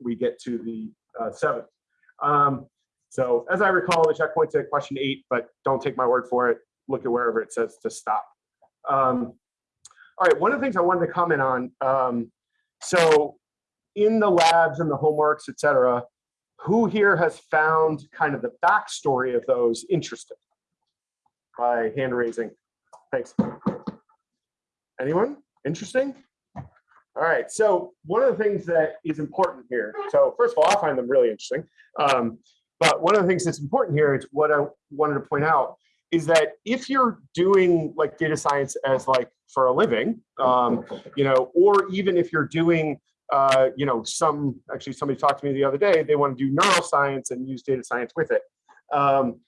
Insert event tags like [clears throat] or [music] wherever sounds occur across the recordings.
we get to the uh, seventh. Um, so as I recall, the checkpoint's at question eight, but don't take my word for it. Look at wherever it says to stop. Um, all right, one of the things I wanted to comment on, um, so in the labs and the homeworks, et cetera, who here has found kind of the backstory of those interesting? By hand raising. Thanks. Anyone? Interesting? All right, so one of the things that is important here, so first of all, I find them really interesting. Um, but one of the things that's important here is what I wanted to point out is that if you're doing like data science as like for a living, um, you know, or even if you're doing, uh, you know, some, actually somebody talked to me the other day, they want to do neuroscience and use data science with it. Um,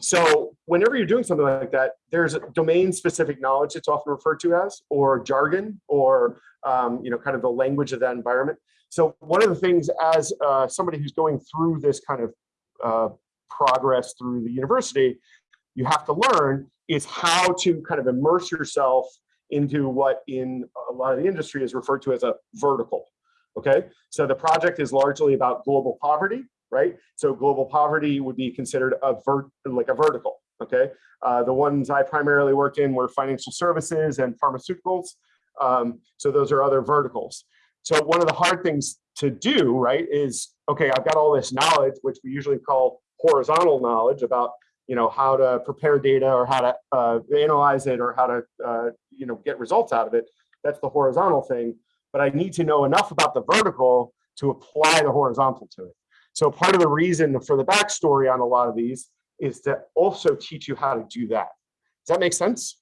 so whenever you're doing something like that, there's a domain specific knowledge it's often referred to as, or jargon, or um, you know, kind of the language of that environment. So one of the things as uh, somebody who's going through this kind of uh, progress through the university, you have to learn is how to kind of immerse yourself into what in a lot of the industry is referred to as a vertical. Okay, so the project is largely about global poverty, right? So global poverty would be considered a vert like a vertical. Okay, uh, the ones I primarily worked in were financial services and pharmaceuticals. Um, so those are other verticals. So one of the hard things to do, right, is okay. I've got all this knowledge, which we usually call horizontal knowledge about you know how to prepare data or how to uh, analyze it or how to uh, you know get results out of it. That's the horizontal thing. But I need to know enough about the vertical to apply the horizontal to it. So part of the reason for the backstory on a lot of these is to also teach you how to do that. Does that make sense?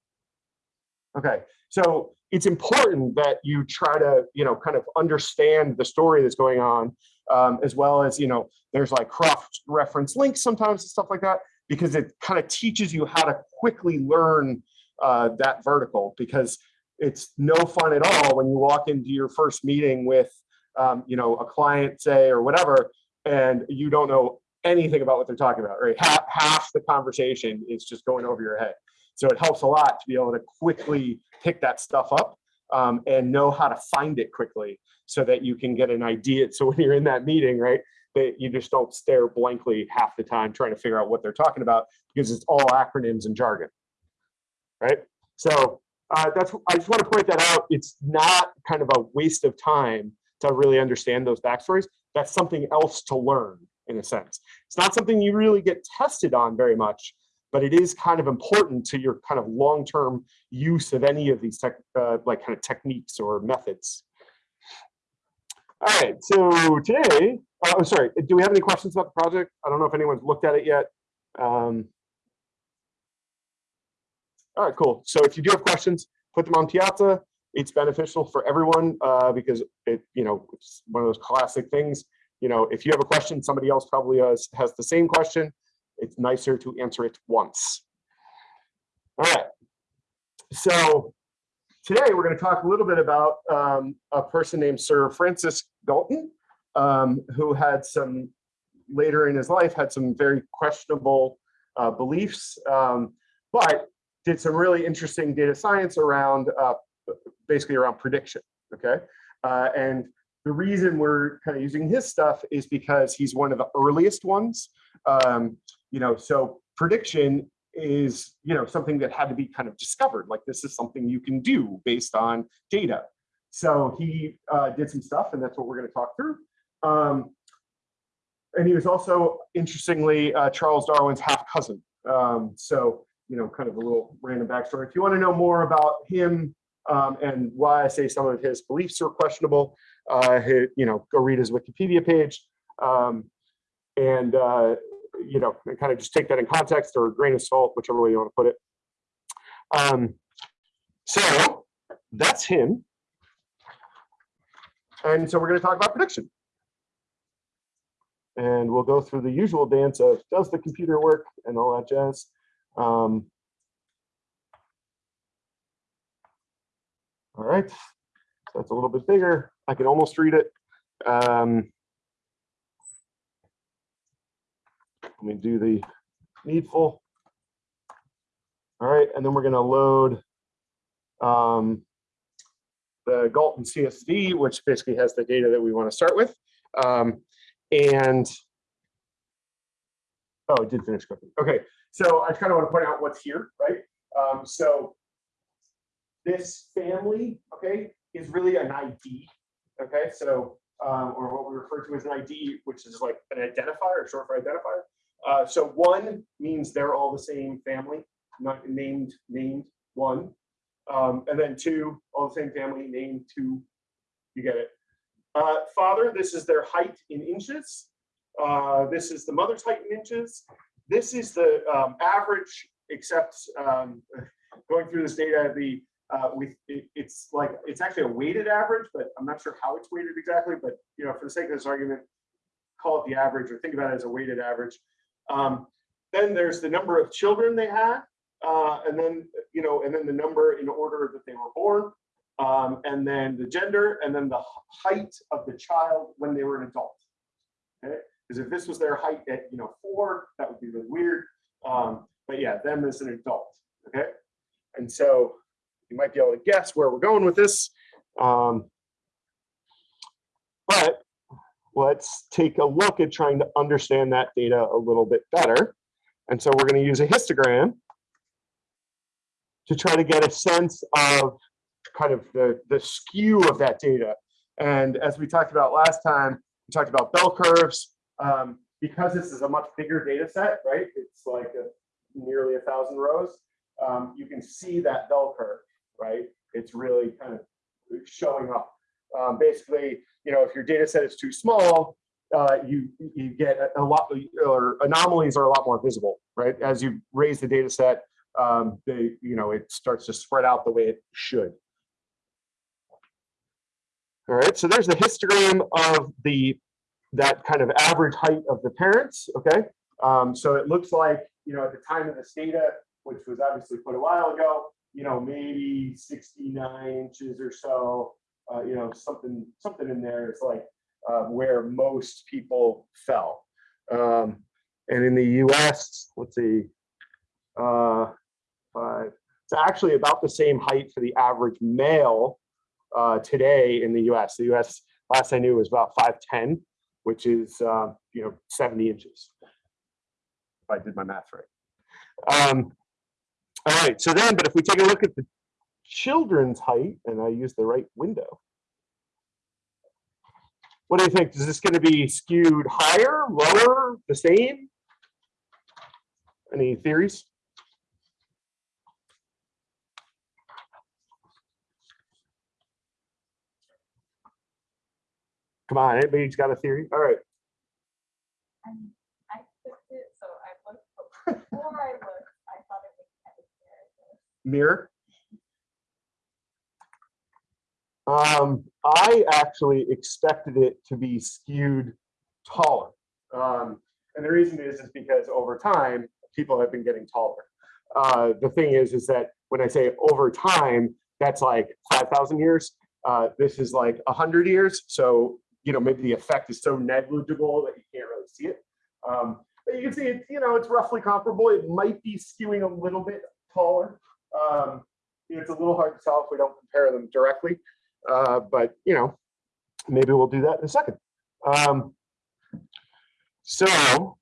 Okay, so it's important that you try to, you know, kind of understand the story that's going on, um, as well as, you know, there's like cross-reference links sometimes and stuff like that, because it kind of teaches you how to quickly learn uh, that vertical, because it's no fun at all when you walk into your first meeting with, um, you know, a client, say, or whatever, and you don't know anything about what they're talking about, right? Half, half the conversation is just going over your head. So it helps a lot to be able to quickly pick that stuff up um, and know how to find it quickly so that you can get an idea. So when you're in that meeting, right, that you just don't stare blankly half the time trying to figure out what they're talking about because it's all acronyms and jargon, right? So uh, that's, I just want to point that out. It's not kind of a waste of time to really understand those backstories that's something else to learn in a sense. It's not something you really get tested on very much, but it is kind of important to your kind of long-term use of any of these tech, uh, like kind of techniques or methods. All right, so today, uh, oh, sorry, do we have any questions about the project? I don't know if anyone's looked at it yet. Um, all right, cool. So if you do have questions, put them on Piazza it's beneficial for everyone uh, because it, you know, it's one of those classic things. You know, if you have a question, somebody else probably has, has the same question. It's nicer to answer it once. All right. So today we're going to talk a little bit about um, a person named Sir Francis Galton, um, who had some later in his life had some very questionable uh, beliefs, um, but did some really interesting data science around uh, basically around prediction, okay? Uh, and the reason we're kind of using his stuff is because he's one of the earliest ones. Um, you know, so prediction is, you know, something that had to be kind of discovered. Like this is something you can do based on data. So he uh, did some stuff and that's what we're gonna talk through. Um, and he was also, interestingly, uh, Charles Darwin's half cousin. Um, so, you know, kind of a little random backstory. If you wanna know more about him, um, and why I say some of his beliefs are questionable. Uh, his, you know, go read his Wikipedia page, um, and uh, you know, kind of just take that in context or a grain of salt, whichever way you want to put it. Um, so that's him, and so we're going to talk about prediction. And we'll go through the usual dance of does the computer work and all that jazz. Um, All right, so that's a little bit bigger. I can almost read it. Um, let me do the needful. All right, and then we're gonna load um, the Galton CSV, which basically has the data that we wanna start with. Um, and oh, I did finish cooking. Okay, so I kind of want to point out what's here, right? Um, so this family, okay, is really an ID. Okay, so um, or what we refer to as an ID, which is like an identifier, short for identifier. Uh, so one means they're all the same family, not named named one, um, and then two, all the same family, named two. You get it. Uh, father, this is their height in inches. Uh, this is the mother's height in inches. This is the um, average, except um, [laughs] going through this data, the uh, it, it's like it's actually a weighted average, but I'm not sure how it's weighted exactly. But you know, for the sake of this argument, call it the average or think about it as a weighted average. Um, then there's the number of children they had, uh, and then you know, and then the number in order that they were born, um, and then the gender, and then the height of the child when they were an adult. Okay, because if this was their height at you know four, that would be really weird. Um, but yeah, them as an adult. Okay, and so you might be able to guess where we're going with this. Um, but let's take a look at trying to understand that data a little bit better. And so we're going to use a histogram to try to get a sense of kind of the, the skew of that data. And as we talked about last time, we talked about bell curves. Um, because this is a much bigger data set, right? It's like a, nearly a thousand rows. Um, you can see that bell curve right? It's really kind of showing up. Um, basically, you know, if your data set is too small, uh, you you get a, lot or anomalies are a lot more visible, right? As you raise the data set, um, they you know it starts to spread out the way it should. All right, so there's the histogram of the that kind of average height of the parents. Okay, um, so it looks like you know at the time of this data, which was obviously put a while ago, you know, maybe 69 inches or so, uh, you know, something, something in there is like uh, where most people fell. Um, and in the US, let's see, uh, five, it's actually about the same height for the average male uh, today in the US. The US, last I knew, was about 5'10", which is, uh, you know, 70 inches. If I did my math right. Um, all right, so then, but if we take a look at the children's height, and I use the right window, what do you think? Is this going to be skewed higher, lower, the same? Any theories? Come on, anybody's got a theory? All right. I clicked it, so I looked [laughs] before I looked. I thought it was kind of there. Mirror? Um, I actually expected it to be skewed taller. Um, and the reason is, is because over time, people have been getting taller. Uh, the thing is, is that when I say over time, that's like 5,000 years. Uh, this is like 100 years. So, you know, maybe the effect is so negligible that you can't really see it. Um, but you can see it, you know, it's roughly comparable. It might be skewing a little bit taller. Um, it's a little hard to tell if we don't compare them directly, uh, but you know, maybe we'll do that in a second. Um, so,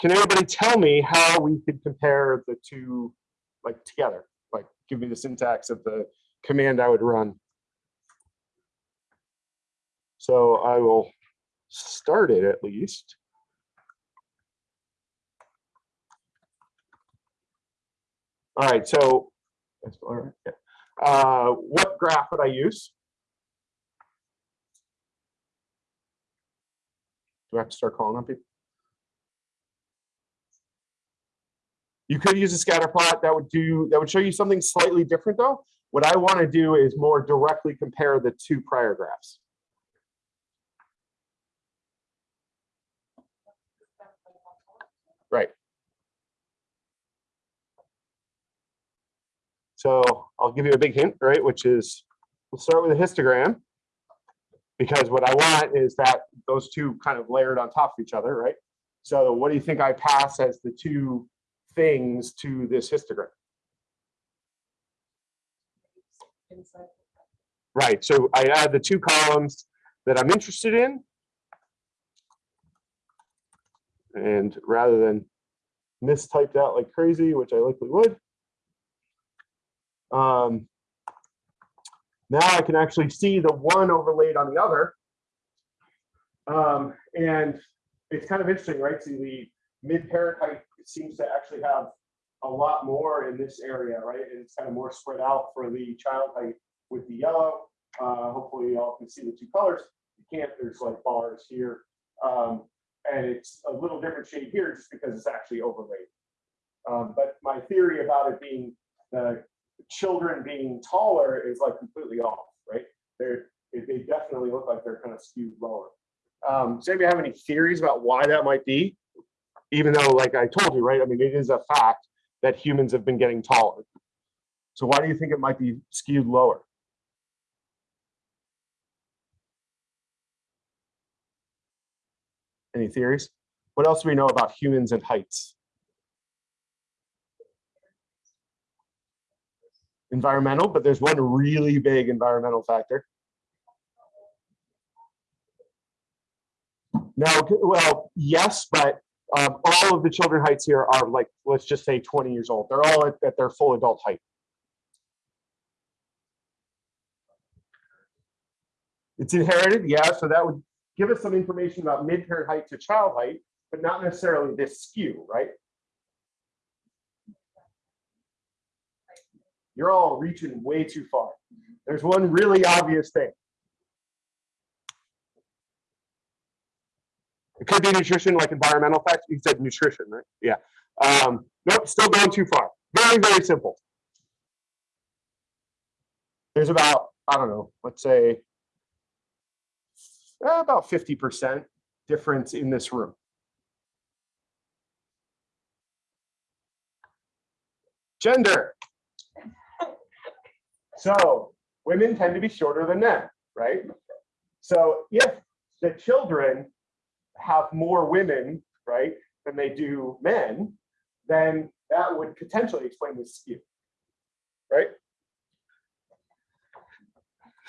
can anybody tell me how we could compare the two like together? Like, give me the syntax of the command I would run. So I will start it at least. All right, so uh, what graph would I use? Do I have to start calling on people? You could use a scatter plot that would do that would show you something slightly different though. What I want to do is more directly compare the two prior graphs. Right. So I'll give you a big hint, right? Which is we'll start with a histogram because what I want is that those two kind of layered on top of each other, right? So what do you think I pass as the two things to this histogram? Inside. Right, so I add the two columns that I'm interested in. And rather than mistyped out like crazy, which I likely would. Um, now I can actually see the one overlaid on the other. Um, and it's kind of interesting, right? See the mid-parent height seems to actually have a lot more in this area, right? And it's kind of more spread out for the child height with the yellow. Uh, hopefully y'all can see the two colors. You can't, there's like bars here. Um, and it's a little different shade here just because it's actually overlaid. Um, but my theory about it being the children being taller is like completely off, right? They're, they definitely look like they're kind of skewed lower. Um, does anybody have any theories about why that might be? Even though, like I told you, right? I mean, it is a fact that humans have been getting taller. So why do you think it might be skewed lower? Any theories? What else do we know about humans and heights? Environmental, but there's one really big environmental factor. No, well, yes, but um, all of the children heights here are like, let's just say 20 years old. They're all at, at their full adult height. It's inherited, yeah, so that would give us some information about mid-parent height to child height, but not necessarily this skew, right? You're all reaching way too far. There's one really obvious thing. It could be nutrition, like environmental factors. You said nutrition, right? Yeah. Um, nope, still going too far. Very, very simple. There's about, I don't know, let's say uh, about 50% difference in this room. Gender. So women tend to be shorter than men, right? So if the children have more women, right, than they do men, then that would potentially explain the skew, right?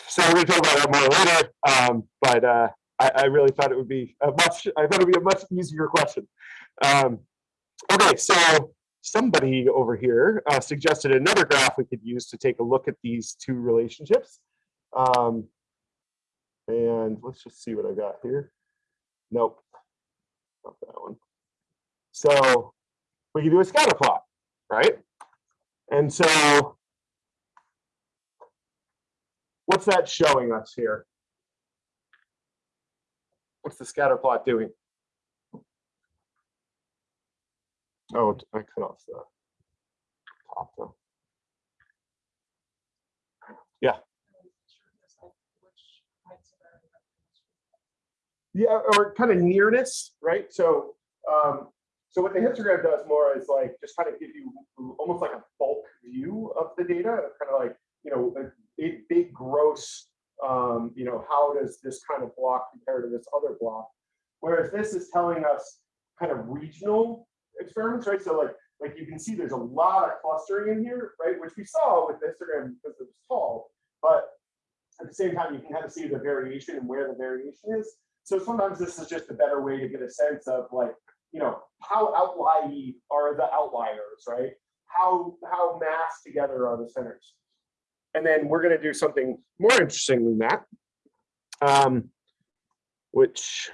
So we're gonna talk about that more later, um, but uh, I, I really thought it would be a much, I thought it'd be a much easier question. Um, okay, so somebody over here uh, suggested another graph we could use to take a look at these two relationships. Um, and let's just see what I got here. Nope, not that one. So we can do a scatter plot, right? And so what's that showing us here? What's the scatter plot doing? Oh, I cut off the top though. Yeah. Yeah, or kind of nearness, right? So, um, so what the histogram does more is like just kind of give you almost like a bulk view of the data, kind of like, you know, a big, big gross, um, you know, how does this kind of block compare to this other block? Whereas this is telling us kind of regional experiments, right? So like, like you can see there's a lot of clustering in here, right? Which we saw with the histogram because it was tall, but at the same time, you can kind of see the variation and where the variation is. So sometimes this is just a better way to get a sense of like, you know, how outlier are the outliers, right? How how massed together are the centers? And then we're going to do something more interesting than that, um, which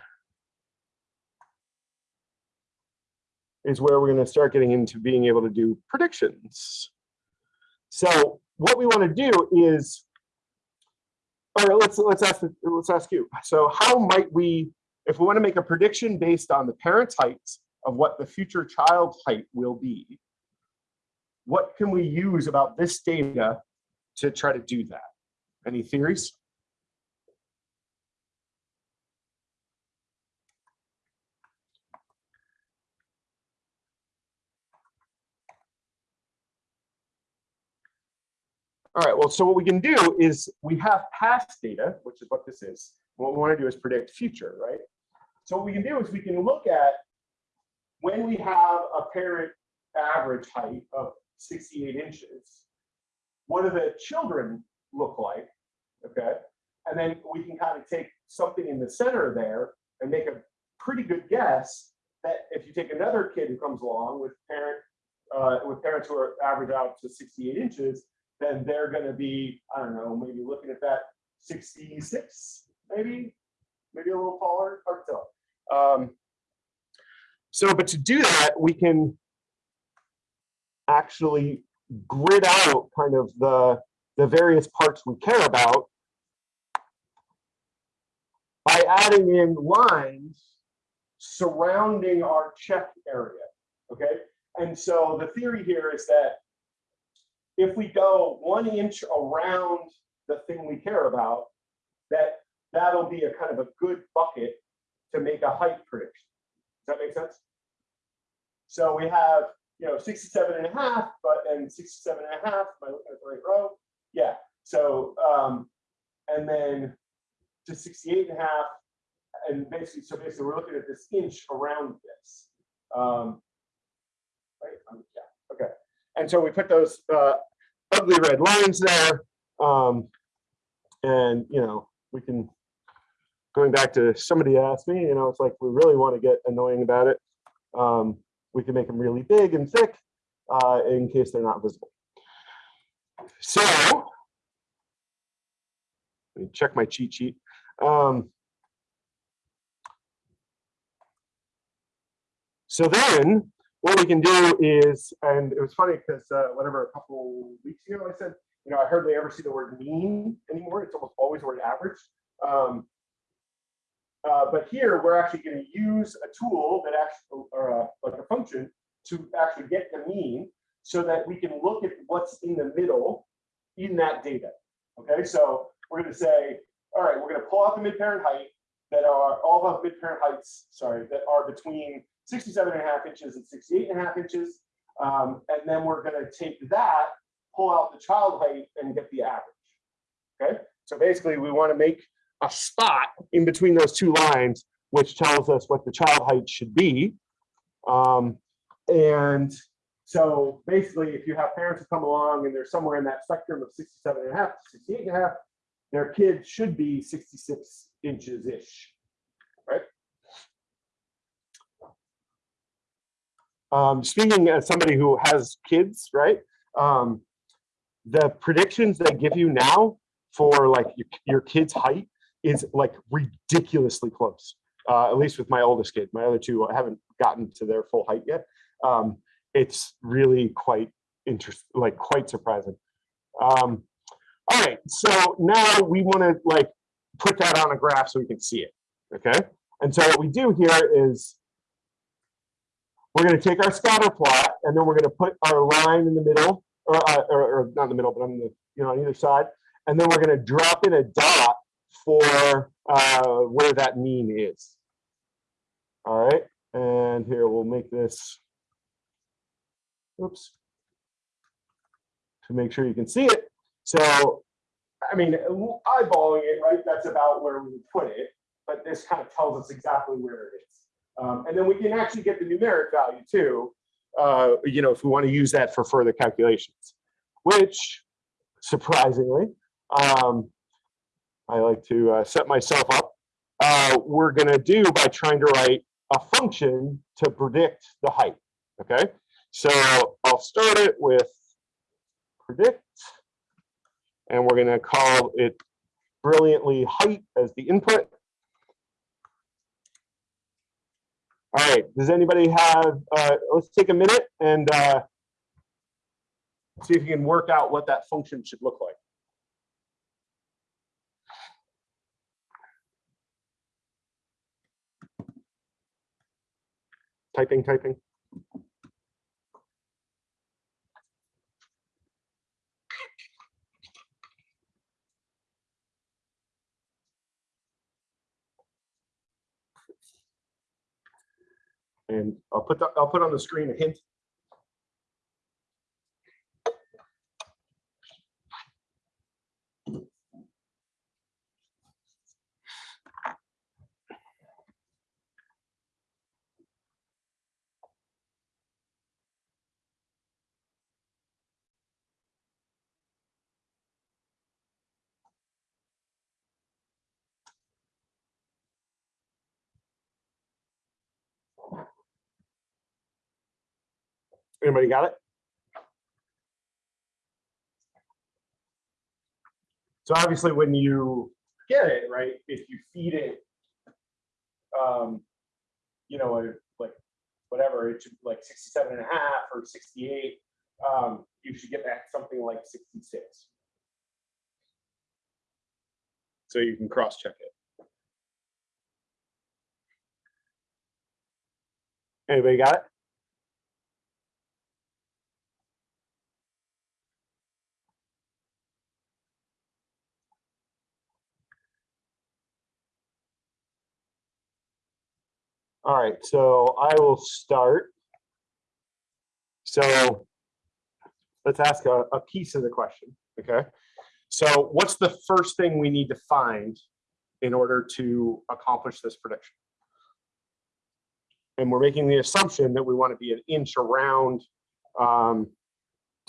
is where we're going to start getting into being able to do predictions. So what we want to do is, all right, let's let's ask let's ask you. So how might we, if we want to make a prediction based on the parents' heights of what the future child height will be, what can we use about this data to try to do that? Any theories? All right, well, so what we can do is we have past data, which is what this is. What we want to do is predict future, right? So what we can do is we can look at when we have a parent average height of 68 inches, what do the children look like? Okay. And then we can kind of take something in the center there and make a pretty good guess that if you take another kid who comes along with parent, uh, with parents who are average out to 68 inches, then they're going to be, I don't know, maybe looking at that 66, maybe, maybe a little taller, hard to tell. Um, so, but to do that, we can actually grid out kind of the, the various parts we care about by adding in lines surrounding our check area, okay? And so the theory here is that if we go one inch around the thing we care about, that that'll be a kind of a good bucket to make a height prediction. Does that make sense? So we have, you know, 67 and a half, but then 67 and a half, am I looking at the right row? Yeah, so, um, and then to 68 and a half, and basically, so basically we're looking at this inch around this. Um, right. And so we put those uh, ugly red lines there. Um, and, you know, we can, going back to somebody asked me, you know, it's like we really want to get annoying about it. Um, we can make them really big and thick uh, in case they're not visible. So, let me check my cheat sheet. Um, so then what we can do is, and it was funny because uh, whatever a couple weeks ago I said, you know, I hardly ever see the word mean anymore. It's almost always the word average. Um, uh, but here we're actually going to use a tool that actually, or a, like a function to actually get the mean so that we can look at what's in the middle in that data. Okay, so we're going to say, all right, we're going to pull out the mid-parent height that are all the mid-parent heights, sorry, that are between 67 and a half inches and 68 and a half inches. Um, and then we're going to take that, pull out the child height and get the average. Okay, so basically we want to make a spot in between those two lines, which tells us what the child height should be. Um, and so basically, if you have parents who come along and they're somewhere in that spectrum of 67 and a half to 68 and a half, their kid should be 66 inches ish, right? Um, speaking as somebody who has kids, right? Um, the predictions they give you now for like your, your kid's height is like ridiculously close. Uh, at least with my oldest kid. My other two I haven't gotten to their full height yet. Um, it's really quite interesting, like quite surprising. Um, all right, so now we want to like put that on a graph so we can see it. Okay, and so what we do here is we're going to take our scatter plot and then we're going to put our line in the middle, or, uh, or, or not in the middle, but on the you know on either side, and then we're going to drop in a dot for uh, where that mean is. All right, and here we'll make this, oops, to make sure you can see it. So, I mean, eyeballing it, right, that's about where we would put it, but this kind of tells us exactly where it is. Um, and then we can actually get the numeric value too, uh, you know, if we want to use that for further calculations, which surprisingly, um, I like to uh, set myself up. Uh, we're going to do by trying to write a function to predict the height. Okay, so I'll start it with predict, and we're going to call it brilliantly height as the input. All right, does anybody have, uh, let's take a minute and uh, see if you can work out what that function should look like. typing, typing. And I'll put the, I'll put on the screen a hint. Anybody got it? So obviously, when you get it, right, if you feed it, um, you know, like, whatever, it should like 67 and a half or 68, um, you should get back something like 66. So you can cross-check it. Anybody got it? All right, so I will start. So let's ask a, a piece of the question, okay? So what's the first thing we need to find in order to accomplish this prediction? And we're making the assumption that we want to be an inch around um,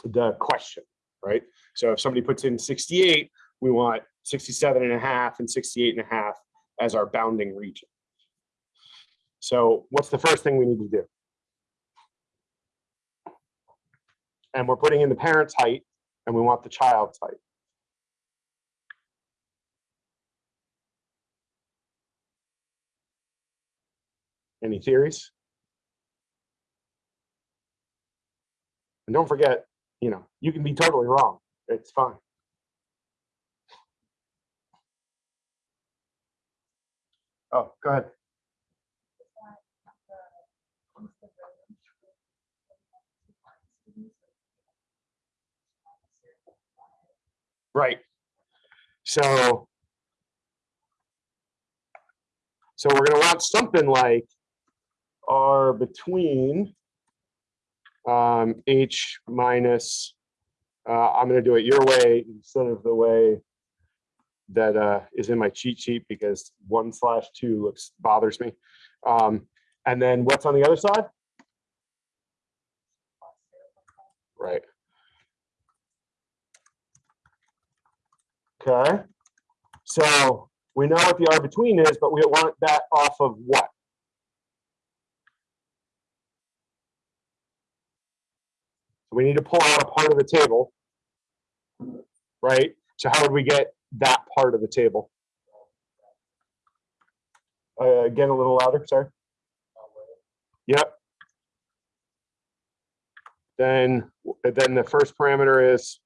the question, right? So if somebody puts in 68, we want 67 and a half and 68 and a half as our bounding region. So what's the first thing we need to do? And we're putting in the parent's height and we want the child's height. Any theories? And don't forget, you know, you can be totally wrong. It's fine. Oh, go ahead. Is that the east of Rowan Street? Two parts to these, or- Right. So. So we're gonna want something like R between um, H minus, uh, I'm gonna do it your way instead of the way that uh, is in my cheat sheet because one slash two looks, bothers me. Um, and then what's on the other side? Right. Okay, so we know what the R between is, but we want that off of what? So we need to pull out a part of the table. Right, so how would we get that part of the table? Uh, again, a little louder, sorry. Yep. Then, then the first parameter is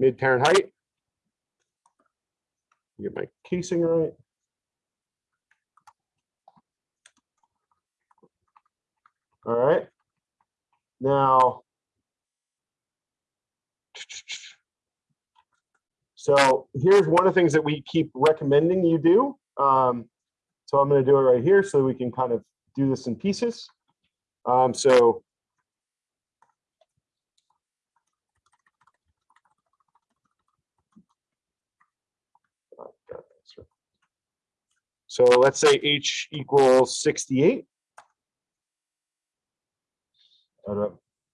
mid-parent height. Get my casing right. All right. Now. So here's one of the things that we keep recommending you do. Um, so I'm going to do it right here so we can kind of do this in pieces. Um, so So let's say H equals 68. Uh,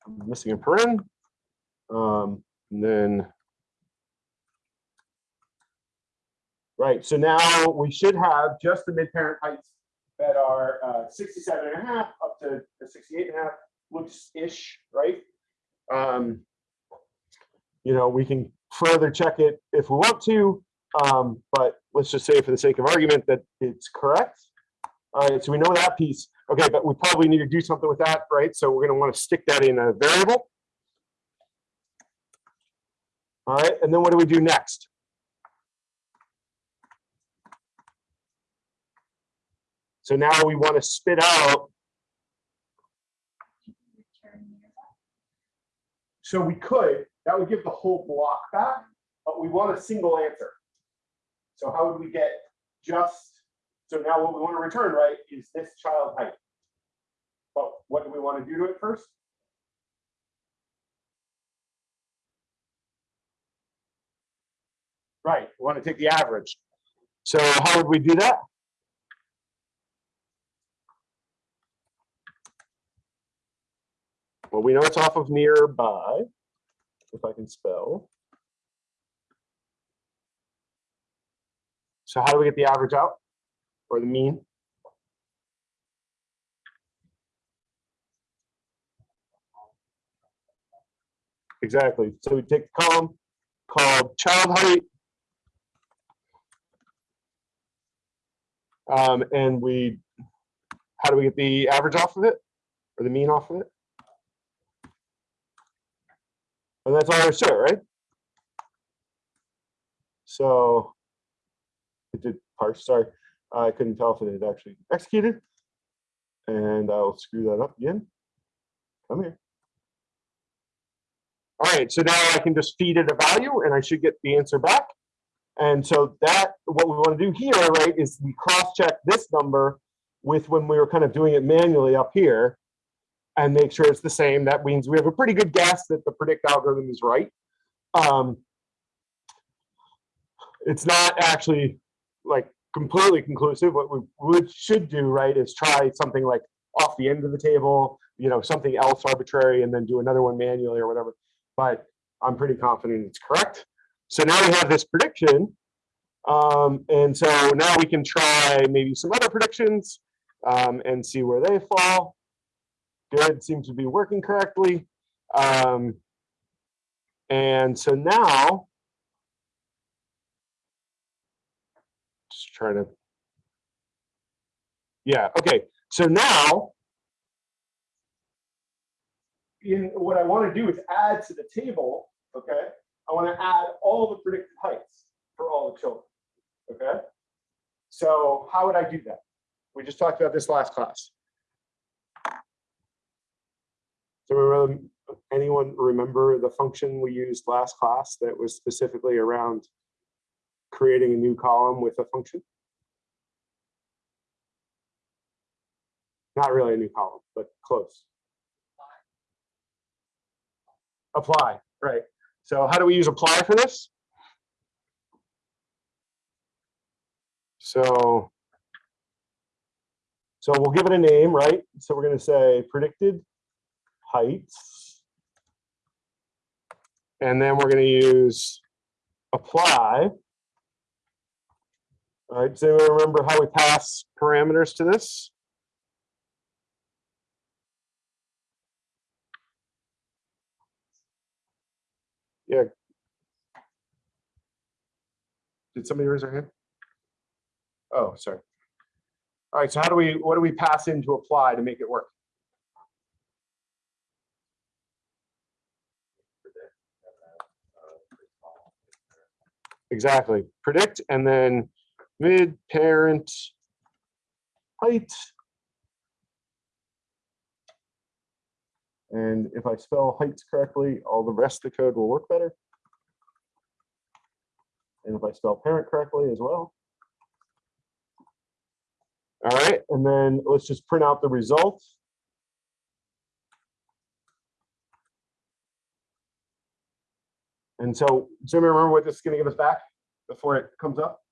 I'm missing a paren. Um, and then. Right, so now we should have just the mid-parent heights that are uh, 67 and a half up to the 68 and a half looks ish, right? Um, you know, we can further check it if we want to, um, but let's just say for the sake of argument that it's correct. All right, so we know that piece. Okay, but we probably need to do something with that, right? So we're gonna wanna stick that in a variable. All right, and then what do we do next? So now we wanna spit out, so we could, that would give the whole block back, but we want a single answer. So how would we get just, so now what we want to return, right, is this child height. But what do we want to do to it first? Right, we want to take the average. So how would we do that? Well, we know it's off of nearby, if I can spell. So how do we get the average out or the mean? Exactly. So we take the column called child height. Um, and we, how do we get the average off of it? Or the mean off of it? And that's all to it, right? So it did parse, sorry. I couldn't tell if it had actually executed. And I'll screw that up again. Come here. All right, so now I can just feed it a value and I should get the answer back. And so that, what we want to do here, right, is we cross-check this number with when we were kind of doing it manually up here and make sure it's the same. That means we have a pretty good guess that the predict algorithm is right. Um, it's not actually like completely conclusive. What we would should do, right, is try something like off the end of the table, you know, something else arbitrary, and then do another one manually or whatever. But I'm pretty confident it's correct. So now we have this prediction. Um, and so now we can try maybe some other predictions um, and see where they fall. Good, seems to be working correctly. Um, and so now, just trying to, yeah, okay. So now, in what I want to do is add to the table, okay? I want to add all the predicted heights for all the children, okay? So how would I do that? We just talked about this last class. So remember, anyone remember the function we used last class that was specifically around creating a new column with a function? Not really a new column, but close. Apply, right. So how do we use apply for this? So, so we'll give it a name, right? So we're going to say predicted heights. And then we're going to use apply. All right, does anyone remember how we pass parameters to this? Yeah. Did somebody raise their hand? Oh, sorry. All right, so how do we, what do we pass in to apply to make it work? Exactly. Predict and then mid parent height. And if I spell heights correctly, all the rest of the code will work better. And if I spell parent correctly as well. All right, and then let's just print out the results. And so, Jimmy, remember what this is going to give us back before it comes up?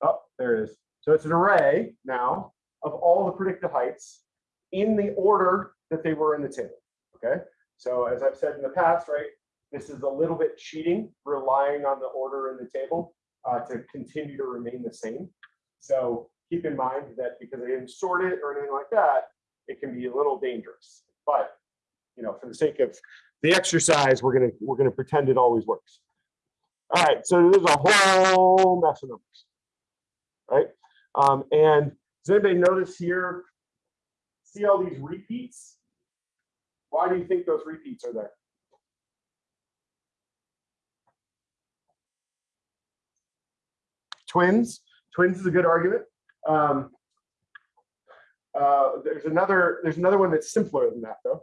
Oh, there it is. So it's an array now of all the predicted heights in the order that they were in the table. Okay. So as I've said in the past, right, this is a little bit cheating, relying on the order in the table uh, to continue to remain the same. So keep in mind that because I didn't sort it or anything like that, it can be a little dangerous. But you know, for the sake of the exercise, we're gonna we're gonna pretend it always works. All right, so there's a whole mess of numbers, right? Um, and does anybody notice here? See all these repeats? Why do you think those repeats are there? Twins. Twins is a good argument. Um, uh, there's another. There's another one that's simpler than that, though.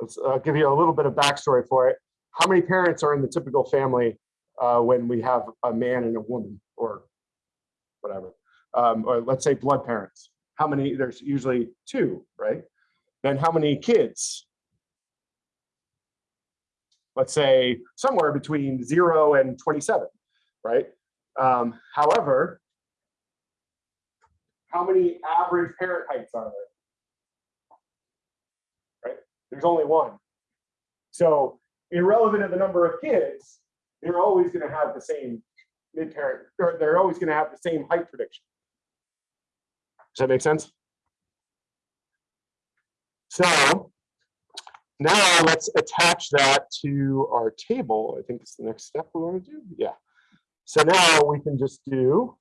Let's uh, give you a little bit of backstory for it. How many parents are in the typical family uh, when we have a man and a woman, or whatever? Um, or let's say blood parents. How many? There's usually two, right? Then how many kids? Let's say somewhere between zero and 27, right? Um, however, how many average parent heights are there? Right? There's only one. So irrelevant of the number of kids, they're always going to have the same mid-parent, or they're always going to have the same height prediction. Does that make sense? So now let's attach that to our table. I think it's the next step we want to do. Yeah. So now we can just do,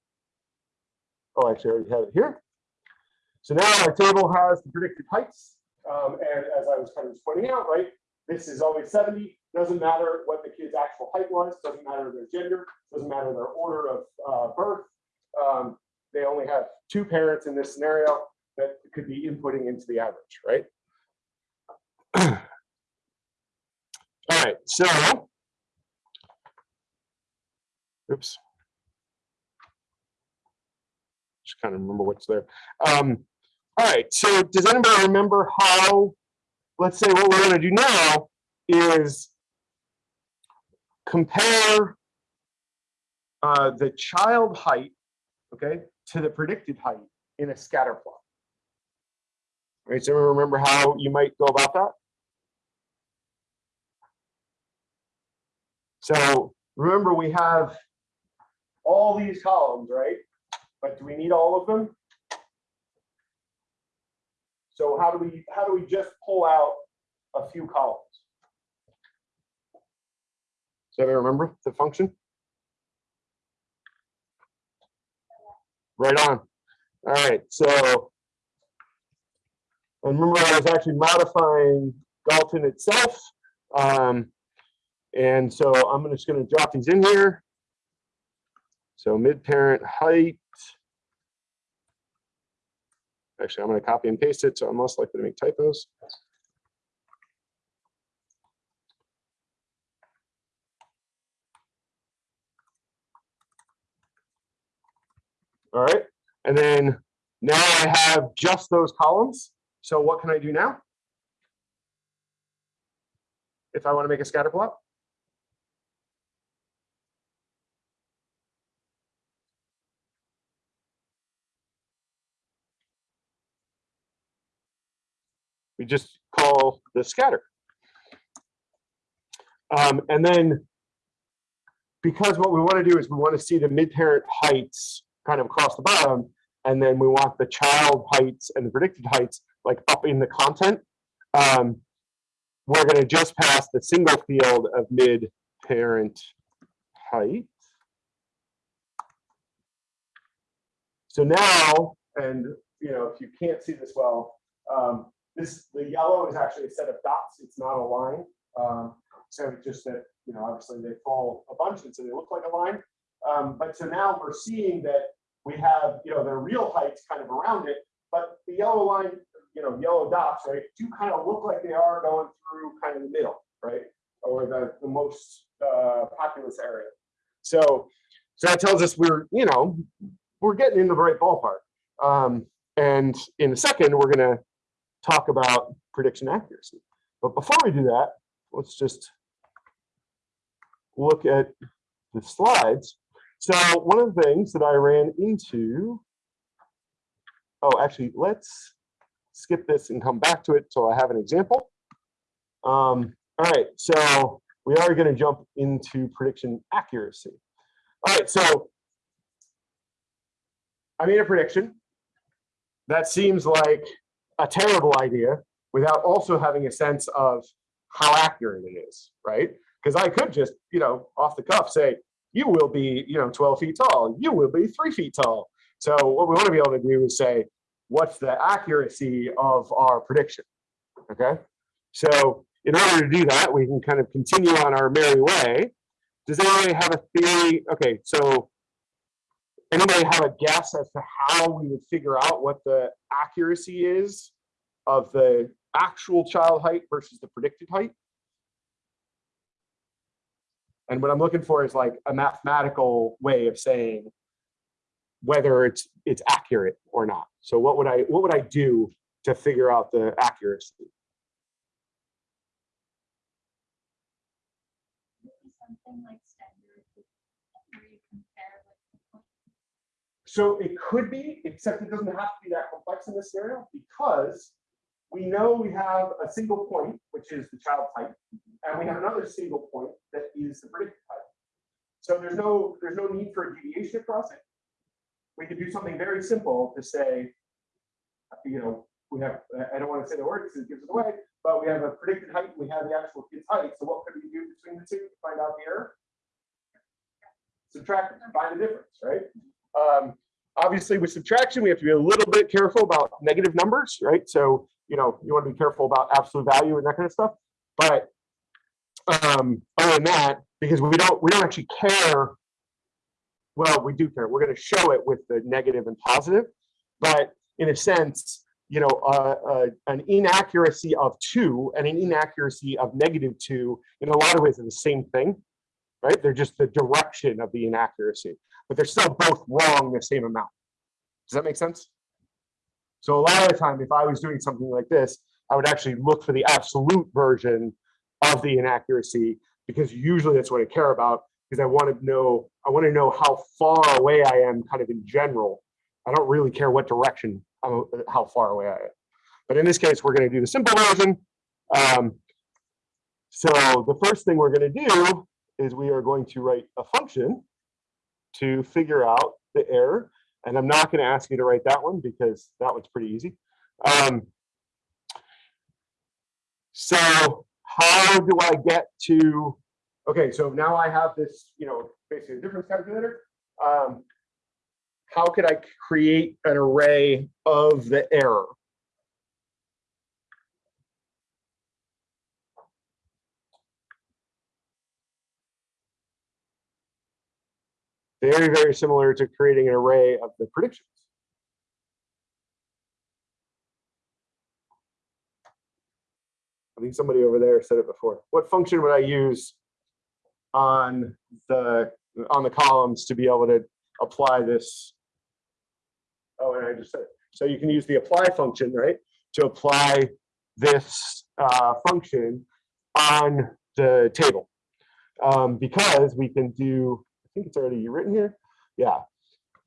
oh, actually I already have it here. So now our table has the predicted heights. Um, and as I was kind of pointing out, right, this is always 70. Doesn't matter what the kid's actual height was, doesn't matter their gender, doesn't matter their order of uh, birth. Um, they only have two parents in this scenario that could be inputting into the average, right? [clears throat] All right, so. Oops. Just kind of remember what's there. Um, all right, so does anybody remember how, let's say what we're gonna do now is compare uh, the child height, okay, to the predicted height in a scatter plot. Right, so remember how you might go about that? So remember, we have all these columns, right? But do we need all of them? So how do we how do we just pull out a few columns? Does everybody remember the function? Right on. All right, so and remember I was actually modifying Galton itself. Um, and so I'm just going to drop these in here. So mid-parent height. Actually, I'm going to copy and paste it, so I'm less likely to make typos. All right, and then now I have just those columns. So what can I do now? If I want to make a scatter plot? we just call the scatter. Um, and then because what we want to do is we want to see the mid-parent heights kind of across the bottom, and then we want the child heights and the predicted heights like up in the content. Um, we're going to just pass the single field of mid-parent height. So now, and you know, if you can't see this well, um, this, the yellow is actually a set of dots. It's not a line. Um, so just that, you know, obviously they fall a bunch and so they look like a line. Um, but so now we're seeing that we have, you know, their real heights kind of around it, but the yellow line, you know, yellow dots, right, do kind of look like they are going through kind of the middle, right? Or the, the most uh, populous area. So, so that tells us we're, you know, we're getting in the right ballpark. Um, and in a second, we're going to talk about prediction accuracy. But before we do that, let's just look at the slides. So one of the things that I ran into, oh, actually, let's skip this and come back to it so I have an example. Um, all right, so we are going to jump into prediction accuracy. All right, so I made a prediction. That seems like a terrible idea without also having a sense of how accurate it is, right? Because I could just, you know, off the cuff say, you will be, you know, 12 feet tall, you will be three feet tall. So what we want to be able to do is say, what's the accuracy of our prediction, okay? So in order to do that, we can kind of continue on our merry way. Does anybody have a theory? Okay, so anybody have a guess as to how we would figure out what the accuracy is of the actual child height versus the predicted height? And what I'm looking for is like a mathematical way of saying whether it's it's accurate or not. So what would I what would I do to figure out the accuracy? Something like standard where you compare like the point. So it could be, except it doesn't have to be that complex in this scenario because we know we have a single point, which is the child type, and we have another single point that is the predicted type. So there's no there's no need for a deviation across it. We could do something very simple to say, you know, we have, I- don't want to say the word because it gives it away, but we have a predicted height, and we have the actual kid's height. So what could we do between the two to find out the error? Subtract, it, find the difference, right? Um, obviously with subtraction, we have to be a little bit careful about negative numbers, right? So, you know, you want to be careful about absolute value and that kind of stuff. But um, other than that, because we don't, we don't actually care. Well, we do care. We're going to show it with the negative and positive, but in a sense, you know, uh, uh, an inaccuracy of two and an inaccuracy of negative two, in a lot of ways, are the same thing, right? They're just the direction of the inaccuracy, but they're still both wrong the same amount. Does that make sense? So a lot of the time, if I was doing something like this, I would actually look for the absolute version of the inaccuracy because usually that's what I care about because I want to know, I want to know how far away I am kind of in general. I don't really care what direction, I'm- how far away I am. But in this case, we're going to do the simple version. Um, so the first thing we're going to do is we are going to write a function to figure out the error. And I'm not going to ask you to write that one because that one's pretty easy. Um, so how do I get to, okay, so now I have this, you know, basically a difference calculator. Um, how could I create an array of the error? Very, very similar to creating an array of the predictions. I think somebody over there said it before. What function would I use on the on the columns to be able to apply this? Oh, and I just said, it. so you can use the apply function, right, to apply this uh, function on the table. Um, because we can do, think it's already written here. Yeah,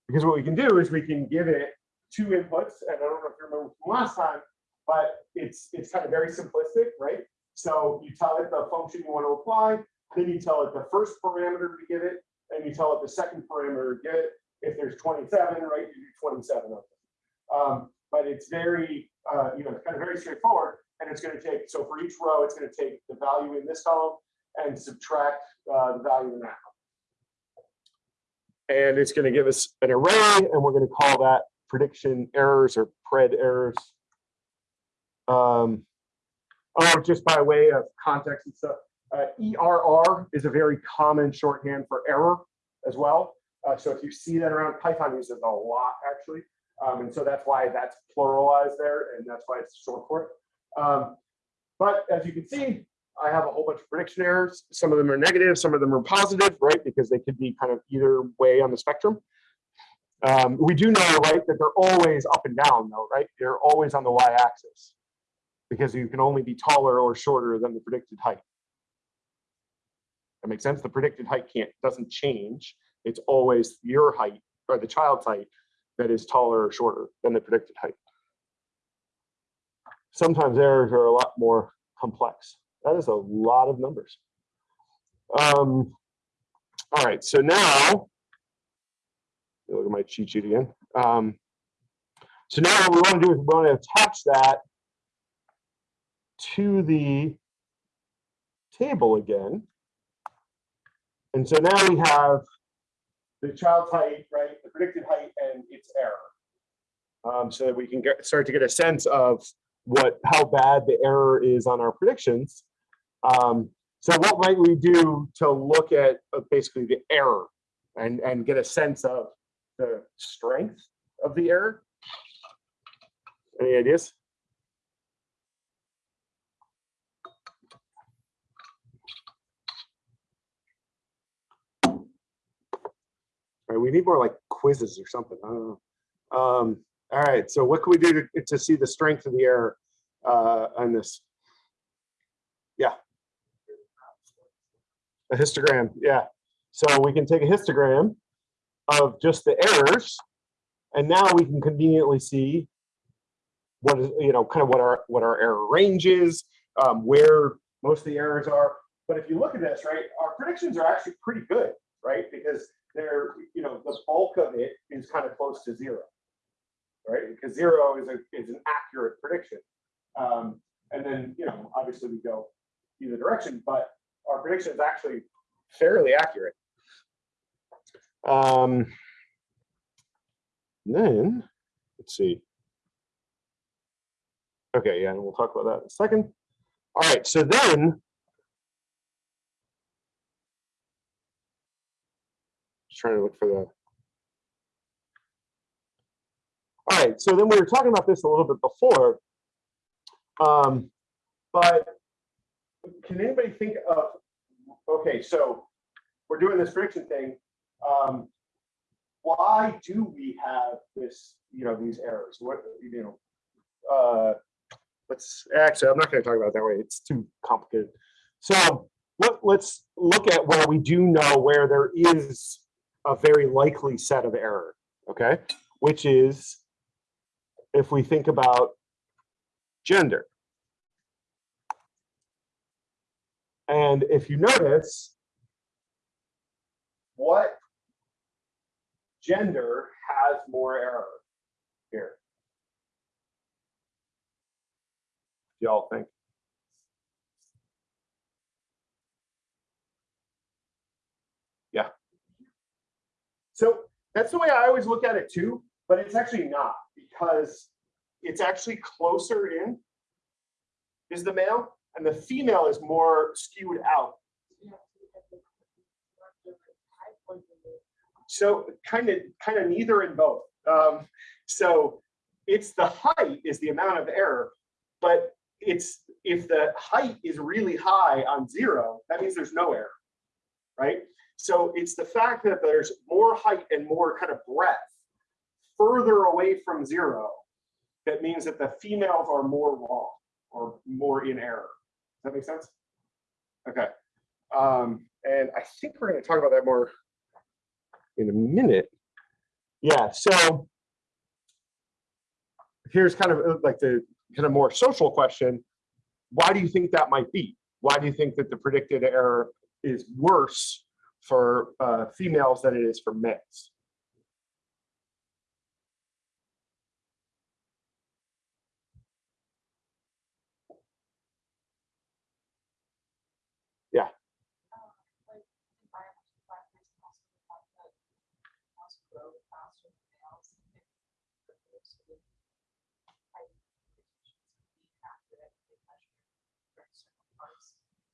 because what we can do is we can give it two inputs, and I don't know if you remember from last time, but it's it's kind of very simplistic, right? So you tell it the function you want to apply, then you tell it the first parameter to give it, and you tell it the second parameter to give it. If there's 27, right, you do 27 of them. Um, but it's very, uh, you know, kind of very straightforward, and it's going to take, so for each row, it's going to take the value in this column and subtract uh, the value in that column. And it's going to give us an array, and we're going to call that prediction errors or pred errors. Um, oh, just by way of context and stuff, uh, ERR is a very common shorthand for error as well. Uh, so if you see that around, Python uses a lot actually. Um, and so that's why that's pluralized there and that's why it's short for it. Um, but as you can see, I have a whole bunch of prediction errors. Some of them are negative, some of them are positive, right? Because they could be kind of either way on the spectrum. Um, we do know, right, that they're always up and down though, right? They're always on the y-axis because you can only be taller or shorter than the predicted height. That makes sense. The predicted height can't doesn't change. It's always your height or the child's height that is taller or shorter than the predicted height. Sometimes errors are a lot more complex. That is a lot of numbers. Um, all right, so now, look at my cheat sheet again. Um, so now what we want to do is we want to attach that to the table again. And so now we have the child's height, right, the predicted height and its error. Um, so that we can get, start to get a sense of what how bad the error is on our predictions. Um, so what might we do to look at uh, basically the error and, and get a sense of the strength of the error? Any ideas? Right, we need more like quizzes or something. I don't know. Um, all right, so what can we do to, to see the strength of the error uh, on this? Yeah. A histogram, yeah. So we can take a histogram of just the errors, and now we can conveniently see what is, you know, kind of what our what our error range is, um, where most of the errors are. But if you look at this, right, our predictions are actually pretty good, right? Because they're, you know, the bulk of it is kind of close to zero, right? Because zero is a, is an accurate prediction. Um, and then, you know, obviously we go either direction, but our prediction is actually fairly accurate. Um, then, let's see. Okay, yeah, and we'll talk about that in a second. All right, so then. Just trying to look for the. All right, so then we were talking about this a little bit before. Um, but can anybody think of, okay, so we're doing this friction thing. Um, why do we have this, you know, these errors? What, you know, uh, let's actually, I'm not going to talk about that way. It's too complicated. So let, let's look at where we do know where there is a very likely set of error, okay? Which is if we think about gender. And if you notice, what gender has more error here? Y'all think? Yeah. So that's the way I always look at it too, but it's actually not because it's actually closer in is the male and the female is more skewed out. So kind of, kind of neither in both. Um, so it's the height is the amount of error, but it's if the height is really high on zero, that means there's no error, right? So it's the fact that there's more height and more kind of breadth further away from zero that means that the females are more wrong or more in error. Does that make sense? Okay. Um, and I think we're going to talk about that more in a minute. Yeah, so here's kind of uh, like the kind of more social question. Why do you think that might be? Why do you think that the predicted error is worse for uh, females than it is for males? um, like environmental factors and also the fact that males grow faster than males. if those sort of height predictions can be accurate, they measure very certain parts.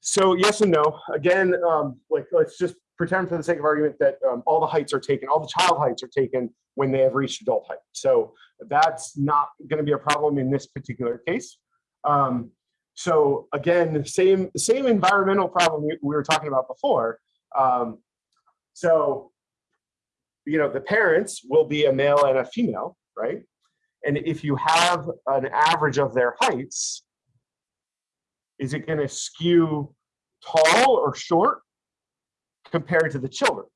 So yes and no. Again, um, like let's just pretend for the sake of argument that um, all the heights are taken, all the child heights are taken when they have reached adult height. So that's not going to be a problem in this particular case. Um, so again, same same environmental problem we, we were talking about before. Um, so you know the parents will be a male and a female, right? And if you have an average of their heights, is it going to skew tall or short compared to the children?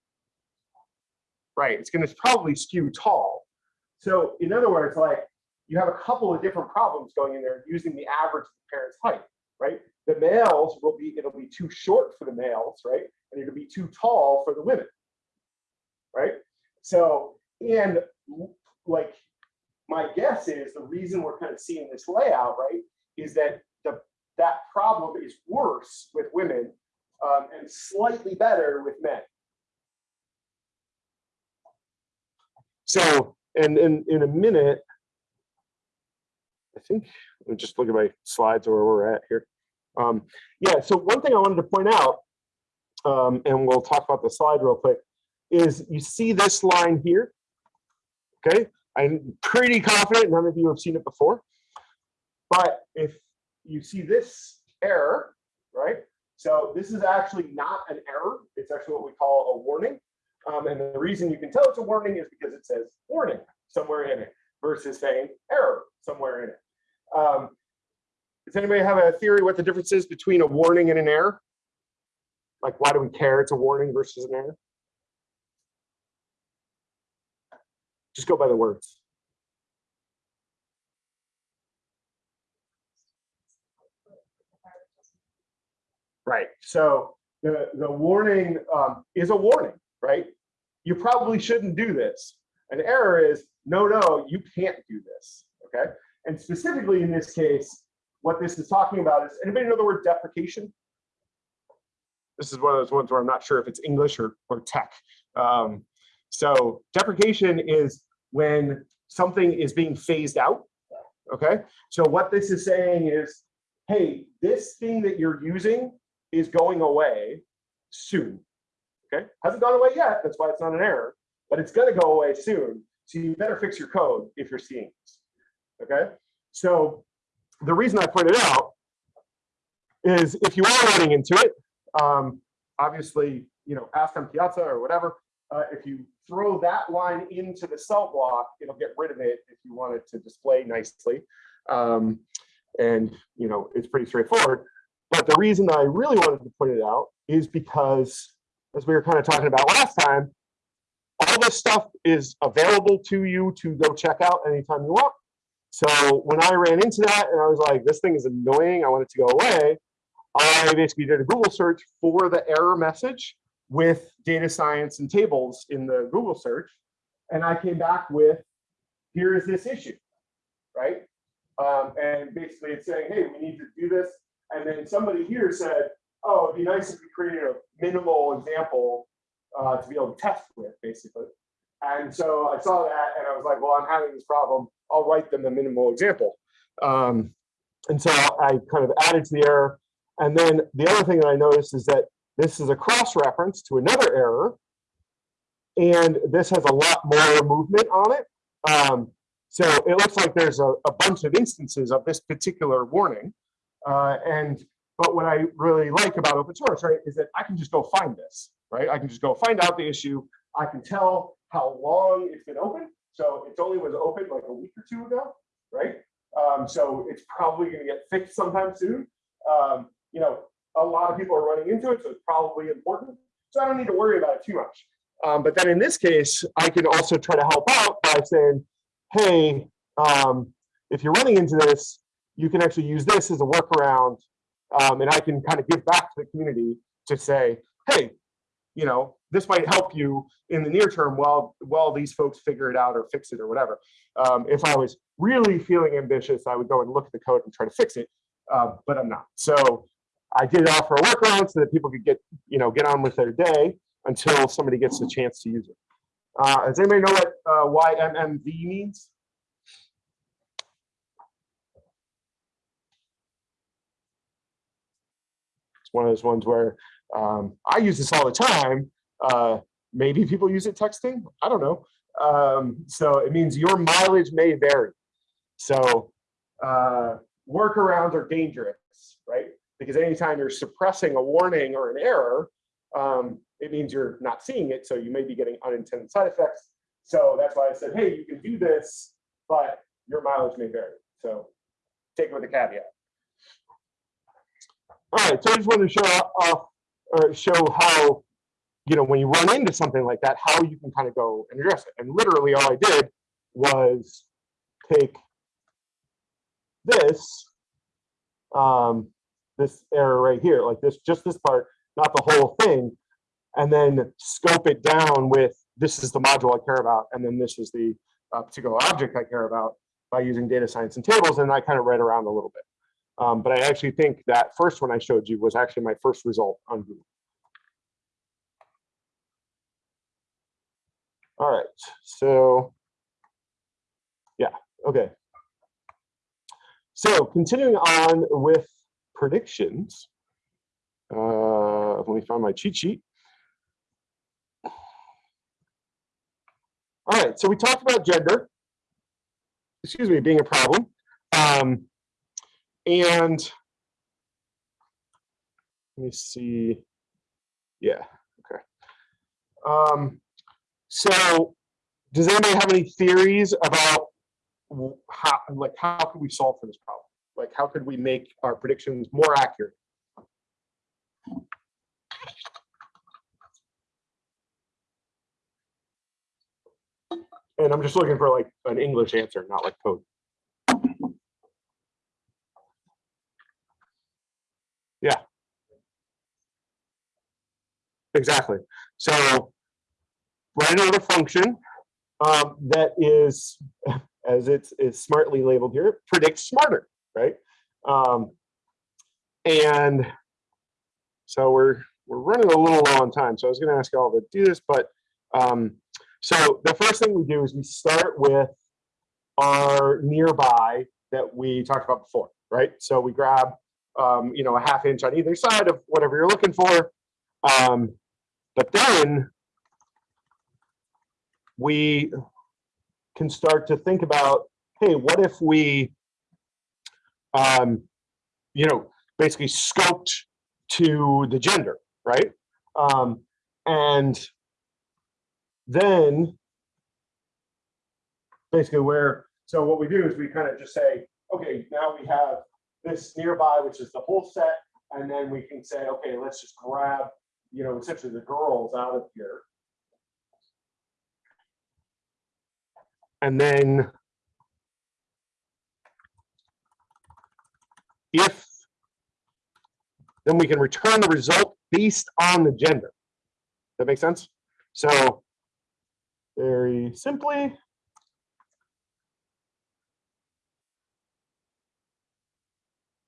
Right, it's going to probably skew tall. So in other words, like you have a couple of different problems going in there using the average of the parent's height, right? The males will be, it'll be too short for the males, right? And it'll be too tall for the women, right? So, and like, my guess is the reason we're kind of seeing this layout, right, is that that problem is worse with women um, and slightly better with men. So, and in, in a minute, I think, let me just look at my slides where we're at here. Um, yeah, so one thing I wanted to point out, um, and we'll talk about the slide real quick, is you see this line here, okay? I'm pretty confident none of you have seen it before, but if you see this error, right? So this is actually not an error. It's actually what we call a warning. Um, and the reason you can tell it's a warning is because it says warning somewhere in it versus saying error somewhere in it. Um, does anybody have a theory what the difference is between a warning and an error? Like why do we care it's a warning versus an error? Just go by the words. Right. So the, the warning um, is a warning, right? You probably shouldn't do this. An error is, no, no, you can't do this, okay? And specifically in this case, what this is talking about is, anybody know the word deprecation? This is one of those ones where I'm not sure if it's English or, or tech. Um, so deprecation is when something is being phased out, okay? So what this is saying is, hey, this thing that you're using is going away soon, okay? Hasn't gone away yet, that's why it's not an error, but it's gonna go away soon. So you better fix your code if you're seeing this, okay? So the reason I pointed out is if you are running into it, um, obviously, you know, ask on Piazza or whatever, uh, if you throw that line into the cell block, it'll get rid of it if you want it to display nicely. Um, and, you know, it's pretty straightforward. But the reason I really wanted to point it out is because, as we were kind of talking about last time, all this stuff is available to you to go check out anytime you want. So when I ran into that and I was like, this thing is annoying, I want it to go away, I basically did a Google search for the error message with data science and tables in the Google search. And I came back with, here is this issue, right? Um, and basically it's saying, hey, we need to do this. And then somebody here said, oh, it'd be nice if we created a minimal example uh, to be able to test with, basically. And so I saw that and I was like, well, I'm having this problem. I'll write them a minimal example. Um, and so I kind of added to the error. And then the other thing that I noticed is that this is a cross-reference to another error. And this has a lot more movement on it. Um, so it looks like there's a, a, bunch of instances of this particular warning. Uh, and but what I really like about open source, right, is that I can just go find this, right? I can just go find out the issue. I can tell how long it's been open. So it only was open like a week or two ago, right? Um, so it's probably going to get fixed sometime soon. Um, you know, a lot of people are running into it, so it's probably important. So I don't need to worry about it too much. Um, but then in this case, I can also try to help out by saying, hey, um, if you're running into this, you can actually use this as a workaround. Um, and I can kind of give back to the community to say, hey, you know, this might help you in the near term while while these folks figure it out or fix it or whatever. Um, if I was really feeling ambitious, I would go and look at the code and try to fix it, uh, but I'm not. So I did offer a workaround so that people could get you know get on with their day until somebody gets the chance to use it. Uh, does anybody know what uh, YMMV means? It's one of those ones where um, I use this all the time. Uh, maybe people use it texting. I don't know. Um, so it means your mileage may vary. So uh, workarounds are dangerous, right? Because anytime you're suppressing a warning or an error, um, it means you're not seeing it. So you may be getting unintended side effects. So that's why I said, hey, you can do this, but your mileage may vary. So take it with a caveat. All right, so I just wanted to show off or show how, you know, when you run into something like that, how you can kind of go and address it. And literally all I did was take this, um, this error right here, like this, just this part, not the whole thing, and then scope it down with this is the module I care about, and then this is the uh, particular object I care about by using data science and tables, and I kind of read around a little bit. Um, but I actually think that first one I showed you was actually my first result on Google. All right, so yeah, okay. So continuing on with predictions, uh, let me find my cheat sheet. All right, so we talked about gender, excuse me, being a problem. Um, and let me see. Yeah, okay. Um, so does anybody have any theories about how, like, how could we solve for this problem? Like, how could we make our predictions more accurate? And I'm just looking for like an English answer, not like code. Yeah. Exactly. So write another function um, that is, [laughs] as it's, it's smartly labeled here, predict smarter, right? Um, and so we're, we're running a little low on time. So I was gonna ask you all to do this, but, um, so the first thing we do is we start with our nearby that we talked about before, right? So we grab, um, you know, a half inch on either side of whatever you're looking for. Um, but then we can start to think about, hey, what if we, um, you know, basically scoped to the gender, right? Um, and then basically where, so what we do is we kind of just say, okay, now we have this nearby, which is the whole set, and then we can say, okay, let's just grab, you know, essentially the girls out of here. And then if then we can return the result based on the gender. That makes sense? So very simply,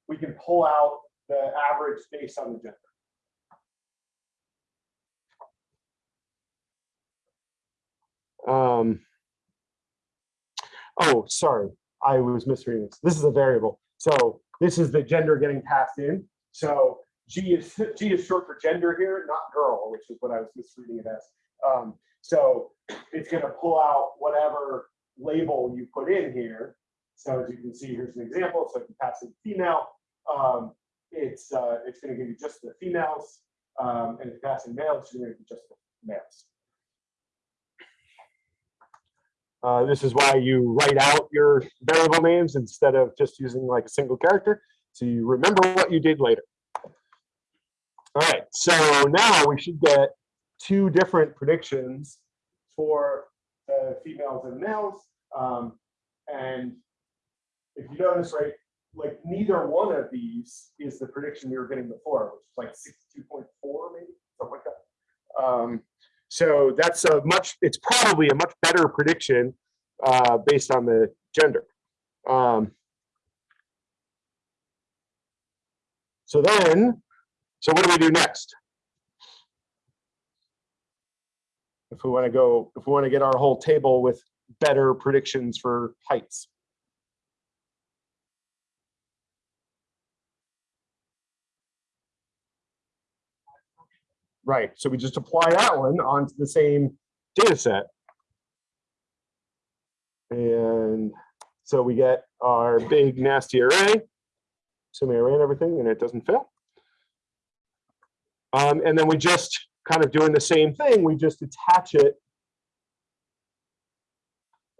we can pull out the average based on the gender. Um, oh, sorry, I was misreading this. This is a variable. So this is the gender getting passed in. So G is G is short for gender here, not girl, which is what I was misreading it as. Um, so it's going to pull out whatever label you put in here. So as you can see, here's an example. So if you pass in female, um, it's uh, it's going to give you just the females, um, and if you pass in male, it's going to give you just the males. Uh, this is why you write out your variable names instead of just using like a single character. So you remember what you did later. All right, so now we should get two different predictions for the females and males. Um, and if you notice, right, like neither one of these is the prediction we were getting before, which is like 62.4 maybe, something like that. Um, so that's a much, it's probably a much better prediction uh, based on the gender. Um, so then, so what do we do next? If we want to go, if we want to get our whole table with better predictions for heights. Right, so we just apply that one onto the same data set. And so we get our big nasty array, assuming I ran everything and it doesn't fail. Um, and then we just kind of doing the same thing, we just attach it.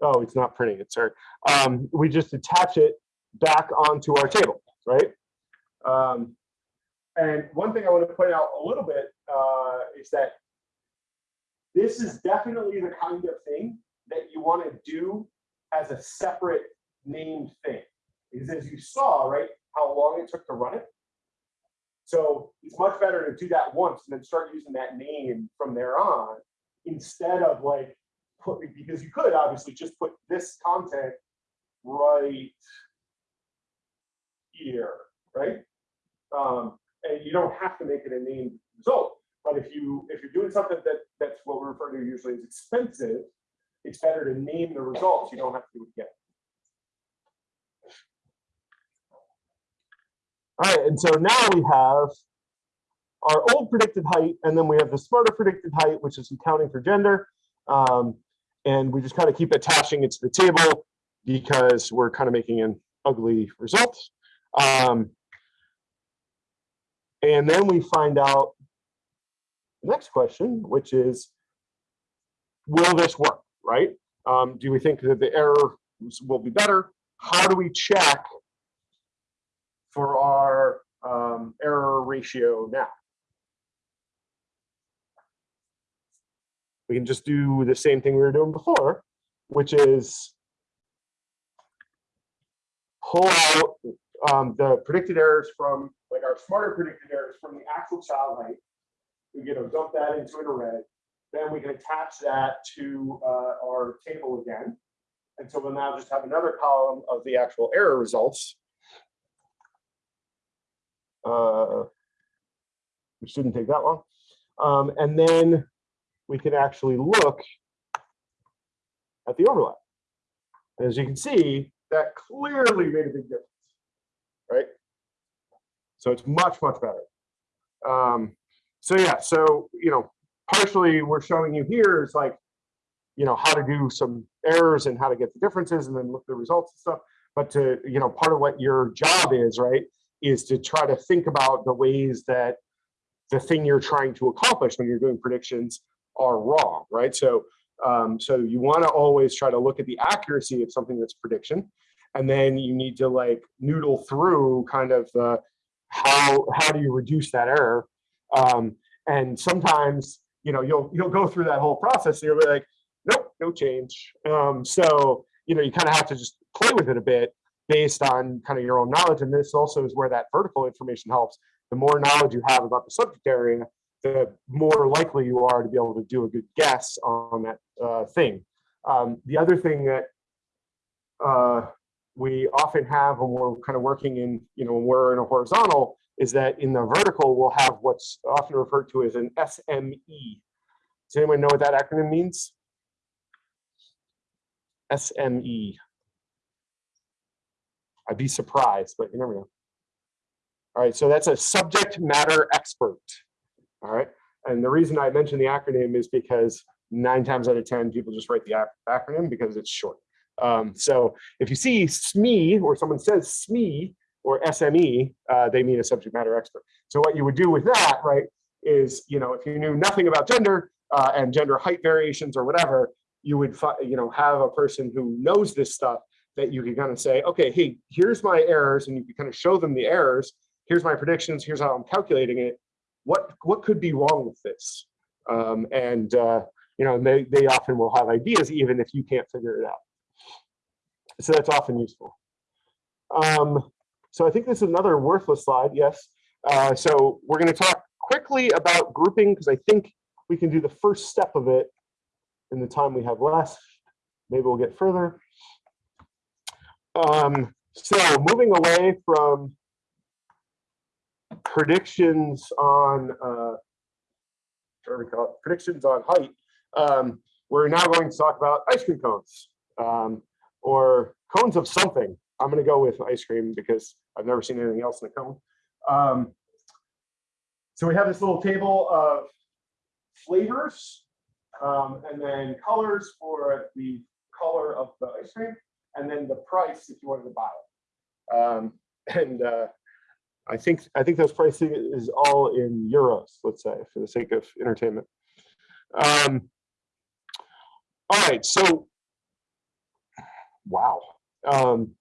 Oh, it's not printing it, sorry. Um, we just attach it back onto our table, right? Um, and one thing I want to point out a little bit uh, is that this is definitely the kind of thing that you want to do as a separate named thing. Because as you saw, right, how long it took to run it. So it's much better to do that once and then start using that name from there on instead of like put because you could obviously just put this content right here, right? Um, and you don't have to make it a named result. But if you if you're doing something that that's what we refer to usually as expensive, it's better to name the results. You don't have to do it again. All right, and so now we have our old predicted height, and then we have the smarter predicted height, which is accounting for gender. Um, and we just kind of keep attaching it to the table because we're kind of making an ugly result. Um, and then we find out next question, which is, will this work, right? Um, do we think that the error will be better? How do we check for our um, error ratio now? We can just do the same thing we were doing before, which is pull out um, the predicted errors from like our smarter predicted errors from the actual child height. We get to dump that into an array. then we can attach that to uh, our table again. And so we'll now just have another column of the actual error results. uh, Which didn't take that long. Um, And then we can actually look at the overlap. And As you can see, that clearly made a big difference, right? So it's much, much better. Um, so yeah, so, you know, partially we're showing you here is like, you know, how to do some errors and how to get the differences and then look at the results and stuff. But to, you know, part of what your job is, right, is to try to think about the ways that the thing you're trying to accomplish when you're doing predictions are wrong, right? So, um, so you want to always try to look at the accuracy of something that's prediction, and then you need to like noodle through kind of the how how do you reduce that error um, and sometimes you know you'll you'll go through that whole process and you'll be like nope no change. Um, so you know you kind of have to just play with it a bit based on kind of your own knowledge and this also is where that vertical information helps. The more knowledge you have about the subject area the more likely you are to be able to do a good guess on that uh, thing. Um, the other thing that uh, we often have when we're kind of working in, you know, when we're in a horizontal, is that in the vertical, we'll have what's often referred to as an SME. Does anyone know what that acronym means? SME. I'd be surprised, but you never know. All right, so that's a subject matter expert. All right, and the reason I mention the acronym is because nine times out of 10, people just write the acronym because it's short. Um, so if you see SME or someone says SME or SME, uh, they mean a subject matter expert. So what you would do with that, right, is, you know, if you knew nothing about gender uh, and gender height variations or whatever, you would, you know, have a person who knows this stuff that you can kind of say, okay, hey, here's my errors, and you can kind of show them the errors. Here's my predictions. Here's how I'm calculating it. What what could be wrong with this? Um, and uh, you know, they they often will have ideas even if you can't figure it out so that's often useful. Um, so I think this is another worthless slide, yes. Uh, so we're going to talk quickly about grouping because I think we can do the first step of it in the time we have left. Maybe we'll get further. Um, so moving away from predictions on uh, we call it? predictions on height, um, we're now going to talk about ice cream cones. Um, or cones of something. I'm going to go with ice cream because I've never seen anything else in a cone. Um, so we have this little table of flavors um, and then colors for the color of the ice cream and then the price if you wanted to buy it. Um, [laughs] and uh, I think I think those pricing is all in euros, let's say, for the sake of entertainment. Um, all right, so Wow. Um,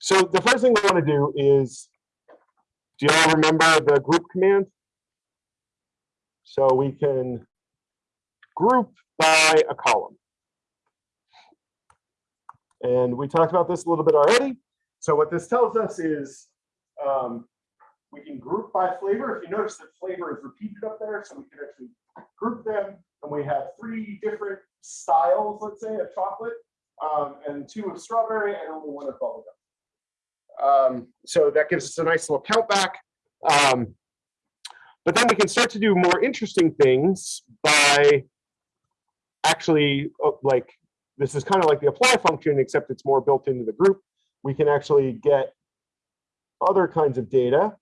so the first thing we want to do is, do you all remember the group command? So we can group by a column. And we talked about this a little bit already. So what this tells us is um, we can group by flavor. If you notice that flavor is repeated up there, so we can actually group them. And we have three different styles, let's say, of chocolate um, and two of strawberry and only one of bubblegum. Um, so that gives us a nice little count back. Um, but then we can start to do more interesting things by actually uh, like, this is kind of like the apply function, except it's more built into the group. We can actually get other kinds of data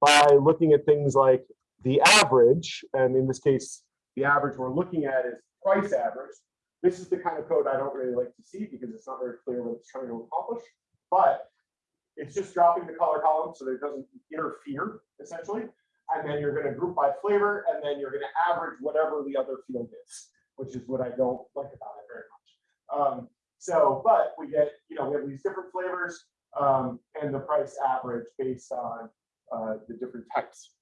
by looking at things like the average. And in this case, the average we're looking at is price average. This is the kind of code I don't really like to see because it's not very clear what it's trying to accomplish, but it's just dropping the color column so that it doesn't interfere essentially. And then you're going to group by flavor, and then you're going to average whatever the other field is, which is what I don't like about it very much. Um, so, but we get, you know, we have these different flavors um, and the price average based on uh, the different types.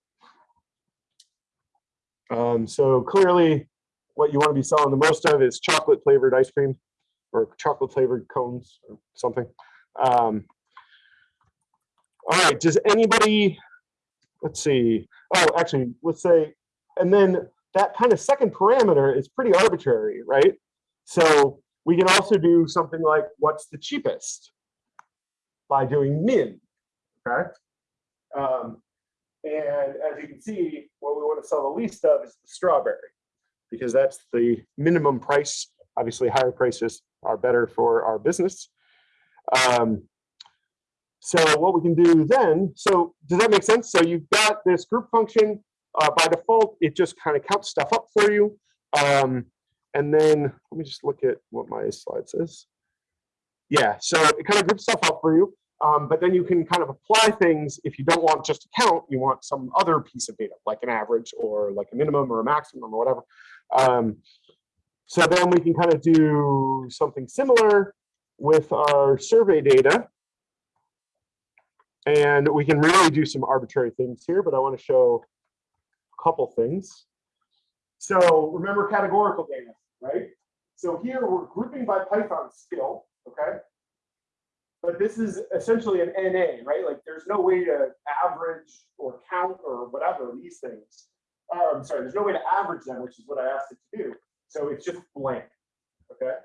Um, so clearly, what you want to be selling the most of is chocolate flavored ice cream or chocolate flavored cones or something. Um, all right, does anybody, let's see, oh, actually, let's say, and then that kind of second parameter is pretty arbitrary, right? So we can also do something like what's the cheapest by doing min, okay? Um, and as you can see, what we want to sell the least of is the strawberry because that's the minimum price. Obviously, higher prices are better for our business. Um, so what we can do then, so does that make sense? So you've got this group function. Uh, by default, it just kind of counts stuff up for you. Um, and then let me just look at what my slide says. Yeah, so it kind of groups stuff up for you. Um, but then you can kind of apply things if you don't want just a count, you want some other piece of data, like an average or like a minimum or a maximum or whatever. Um, so then we can kind of do something similar with our survey data. And we can really do some arbitrary things here, but I want to show a couple things. So remember categorical data, right? So here we're grouping by Python skill, okay? But this is essentially an NA, right? Like there's no way to average or count or whatever these things. Uh, I'm sorry, there's no way to average them, which is what I asked it to do. So it's just blank, okay?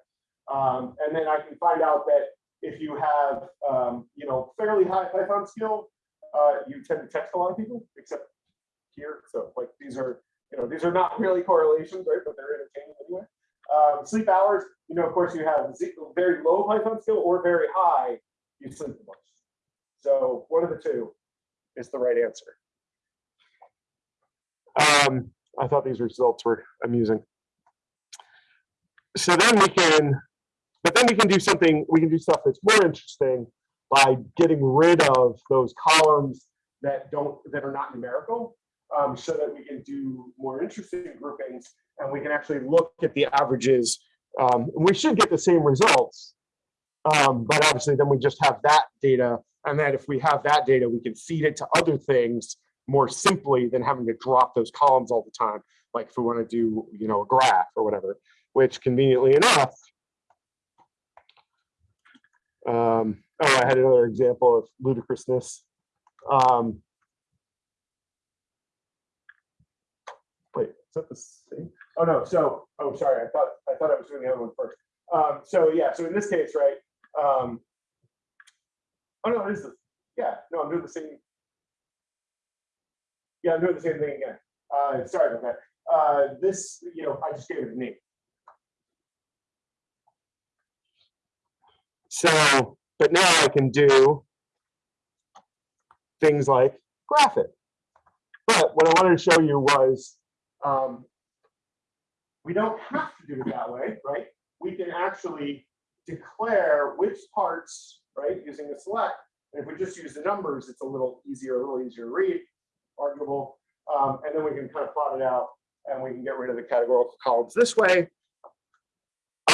Um, and then I can find out that if you have, um, you know, fairly high Python skill, uh, you tend to text a lot of people, except here. So like these are, you know, these are not really correlations, right? But they're entertaining anyway. Um, sleep hours, you know, of course, you have very low Python skill or very high, you sleep a bunch. So one of the two is the right answer. Um, I thought these results were amusing. So then we can, but then we can do something, we can do stuff that's more interesting by getting rid of those columns that don't, that are not numerical, um, so that we can do more interesting groupings and we can actually look at the averages. Um, we should get the same results, um, but obviously then we just have that data. And then if we have that data, we can feed it to other things more simply than having to drop those columns all the time. Like if we want to do, you know, a graph or whatever, which conveniently enough, um, oh, I had another example of ludicrousness. Um, wait, is that the same? Oh no, so, oh, sorry, I thought, I thought I was doing the other one first. Um, so yeah, so in this case, right? Um, oh no, it is the, yeah, no, I'm doing the same. Yeah, I'm doing the same thing again. Uh, sorry about that. Uh, this, you know, I just gave it a name. So, but now I can do things like graph it. But what I wanted to show you was um, we don't have to do it that way, right? We can actually declare which parts, right, using the select. And if we just use the numbers, it's a little easier, a little easier to read, arguable. Um, and then we can kind of plot it out and we can get rid of the categorical columns this way.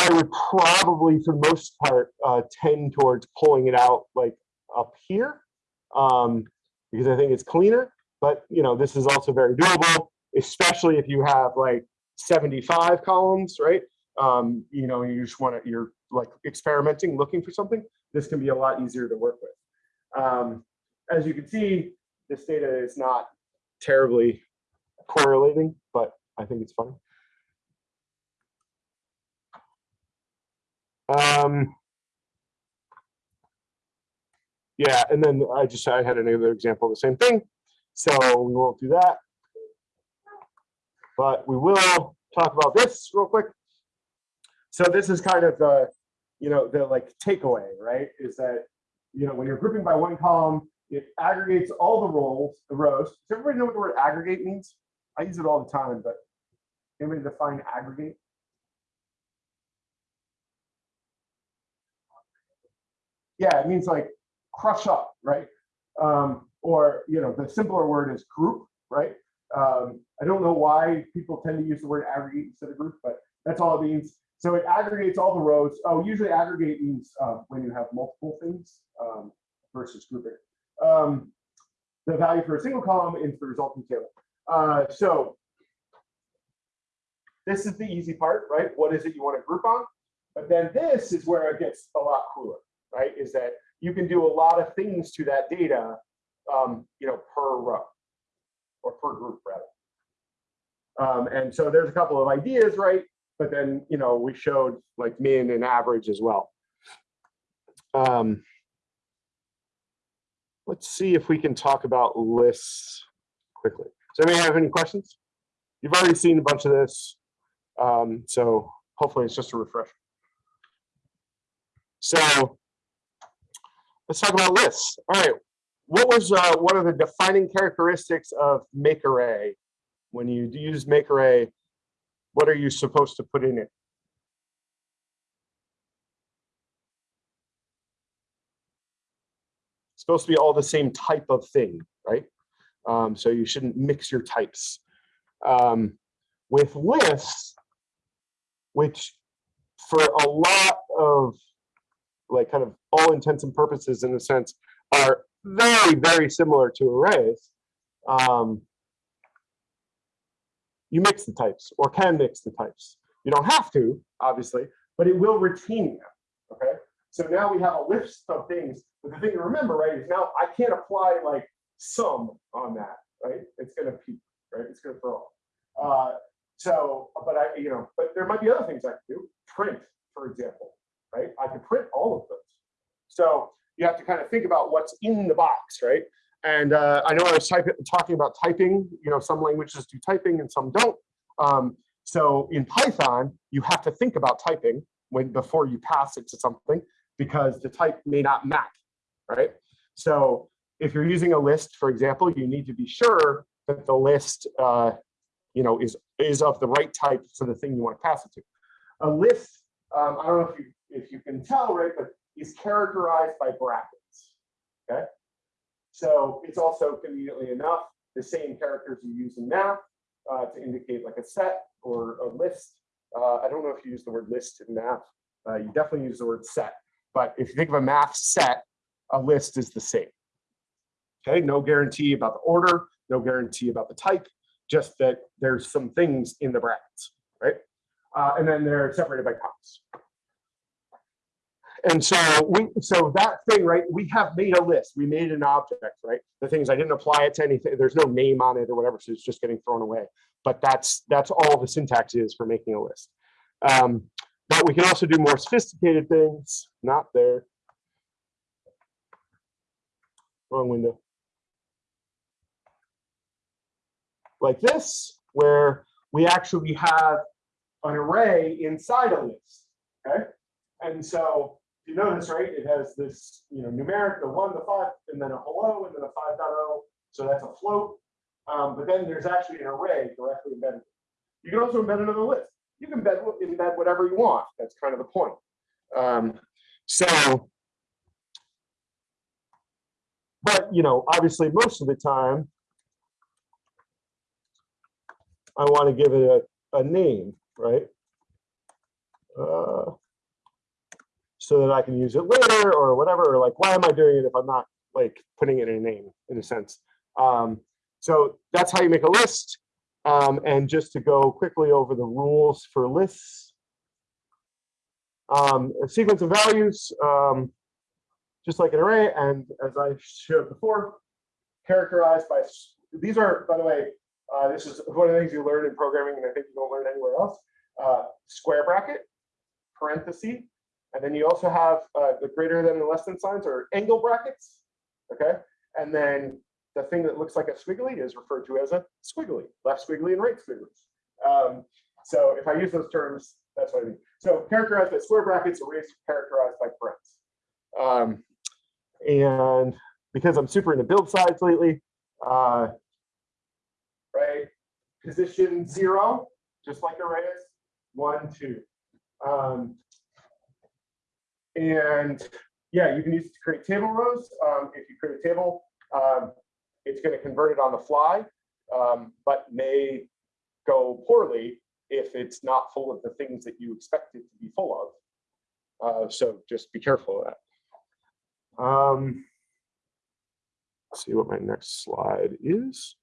I would probably, for the most part, uh, tend towards pulling it out like up here um, because I think it's cleaner. But you know, this is also very doable, especially if you have like 75 columns, right? Um, you know, you just want to, you're like experimenting, looking for something. This can be a lot easier to work with. Um, as you can see, this data is not terribly correlating, but I think it's fine. Um, yeah, and then I just I had another example of the same thing. So we won't do that. But we will talk about this real quick. So this is kind of the, you know, the like takeaway, right? Is that, you know, when you're grouping by one column, it aggregates all the rows, the rows. Does everybody know what the word aggregate means? I use it all the time, but anybody define aggregate? Yeah, it means like crush up, right? Um, or, you know, the simpler word is group, right? Um, I don't know why people tend to use the word aggregate instead of group, but that's all it means. So it aggregates all the rows. Oh, usually aggregate means uh, when you have multiple things um, versus grouping. Um, the value for a single column into the resulting table. Uh, so this is the easy part, right? What is it you want to group on? But then this is where it gets a lot cooler, right? Is that you can do a lot of things to that data, um, you know, per row or per group rather. Um, and so there's a couple of ideas, right? But then, you know, we showed like min and average as well. Um, let's see if we can talk about lists quickly. Does anybody have any questions? You've already seen a bunch of this. Um, so hopefully it's just a refresher. So let's talk about lists. All right. What was uh, one of the defining characteristics of make array? When you use make array, what are you supposed to put in it? It's supposed to be all the same type of thing, right? Um, so you shouldn't mix your types. Um, with lists, which for a lot of like kind of all intents and purposes in a sense are very, very similar to arrays. Um, you mix the types or can mix the types. You don't have to, obviously, but it will retain them. Okay. So now we have a list of things. But the thing to remember, right, is now I can't apply like sum on that, right? It's going to peak, right? It's going to throw. Uh, so, but I, you know, but there might be other things I can do. Print, for example, right? I can print all of those. So you have to kind of think about what's in the box, right? And uh, I know I was talking about typing, you know, some languages do typing and some don't. Um, so in Python, you have to think about typing when before you pass it to something because the type may not match, right? So if you're using a list, for example, you need to be sure that the list, uh, you know, is is of the right type for the thing you want to pass it to. A list, um, I don't know if you if you can tell, right, but is characterized by brackets. Okay, so it's also conveniently enough the same characters you use in math uh, to indicate like a set or a list. Uh, I don't know if you use the word list in math. Uh, you definitely use the word set. But if you think of a math set, a list is the same. Okay, no guarantee about the order, no guarantee about the type, just that there's some things in the brackets, right? Uh, and then they're separated by commas. And so we, so that thing, right? We have made a list. We made an object, right? The things I didn't apply it to anything. There's no name on it or whatever, so it's just getting thrown away. But that's that's all the syntax is for making a list. Um, but we can also do more sophisticated things. Not there. Wrong window. Like this, where we actually have an array inside a list. Okay. And so you notice, right, it has this, you know, numeric, the one, the five, and then a hello, and then a 5.0. So that's a float. Um, but then there's actually an array directly embedded. You can also embed another list. You can embed, embed whatever you want. That's kind of the point. Um, so, but, you know, obviously most of the time, I want to give it a, a name, right? Uh, so that I can use it later or whatever, or like, why am I doing it if I'm not like putting it in a name in a sense? Um, so that's how you make a list. Um, and just to go quickly over the rules for lists, um, a sequence of values, um, just like an array, and as I showed before, characterized by, these are, by the way, uh, this is one of the things you learn in programming, and I think you don't learn anywhere else, uh, square bracket, parenthesis, and then you also have uh, the greater than and less than signs or angle brackets, okay? And then the thing that looks like a squiggly is referred to as a squiggly, left squiggly and right squiggly. Um, so if I use those terms, that's what I mean. So characterized by square brackets, arrays characterized by parens. Um, and because I'm super into build sides lately, uh, right, position zero, just like arrays, one, two. Um, and yeah, you can use it to create table rows. Um, if you create a table, um, it's going to convert it on the fly, um, but may go poorly if it's not full of the things that you expect it to be full of. Uh, so just be careful of that. Um, see what my next slide is.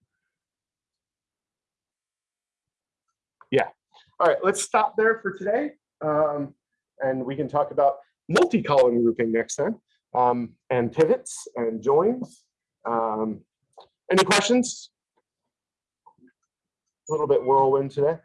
Yeah. All right, let's stop there for today. Um, and we can talk about multi-column grouping next time, um, and pivots and joins. Um, any questions? A little bit whirlwind today.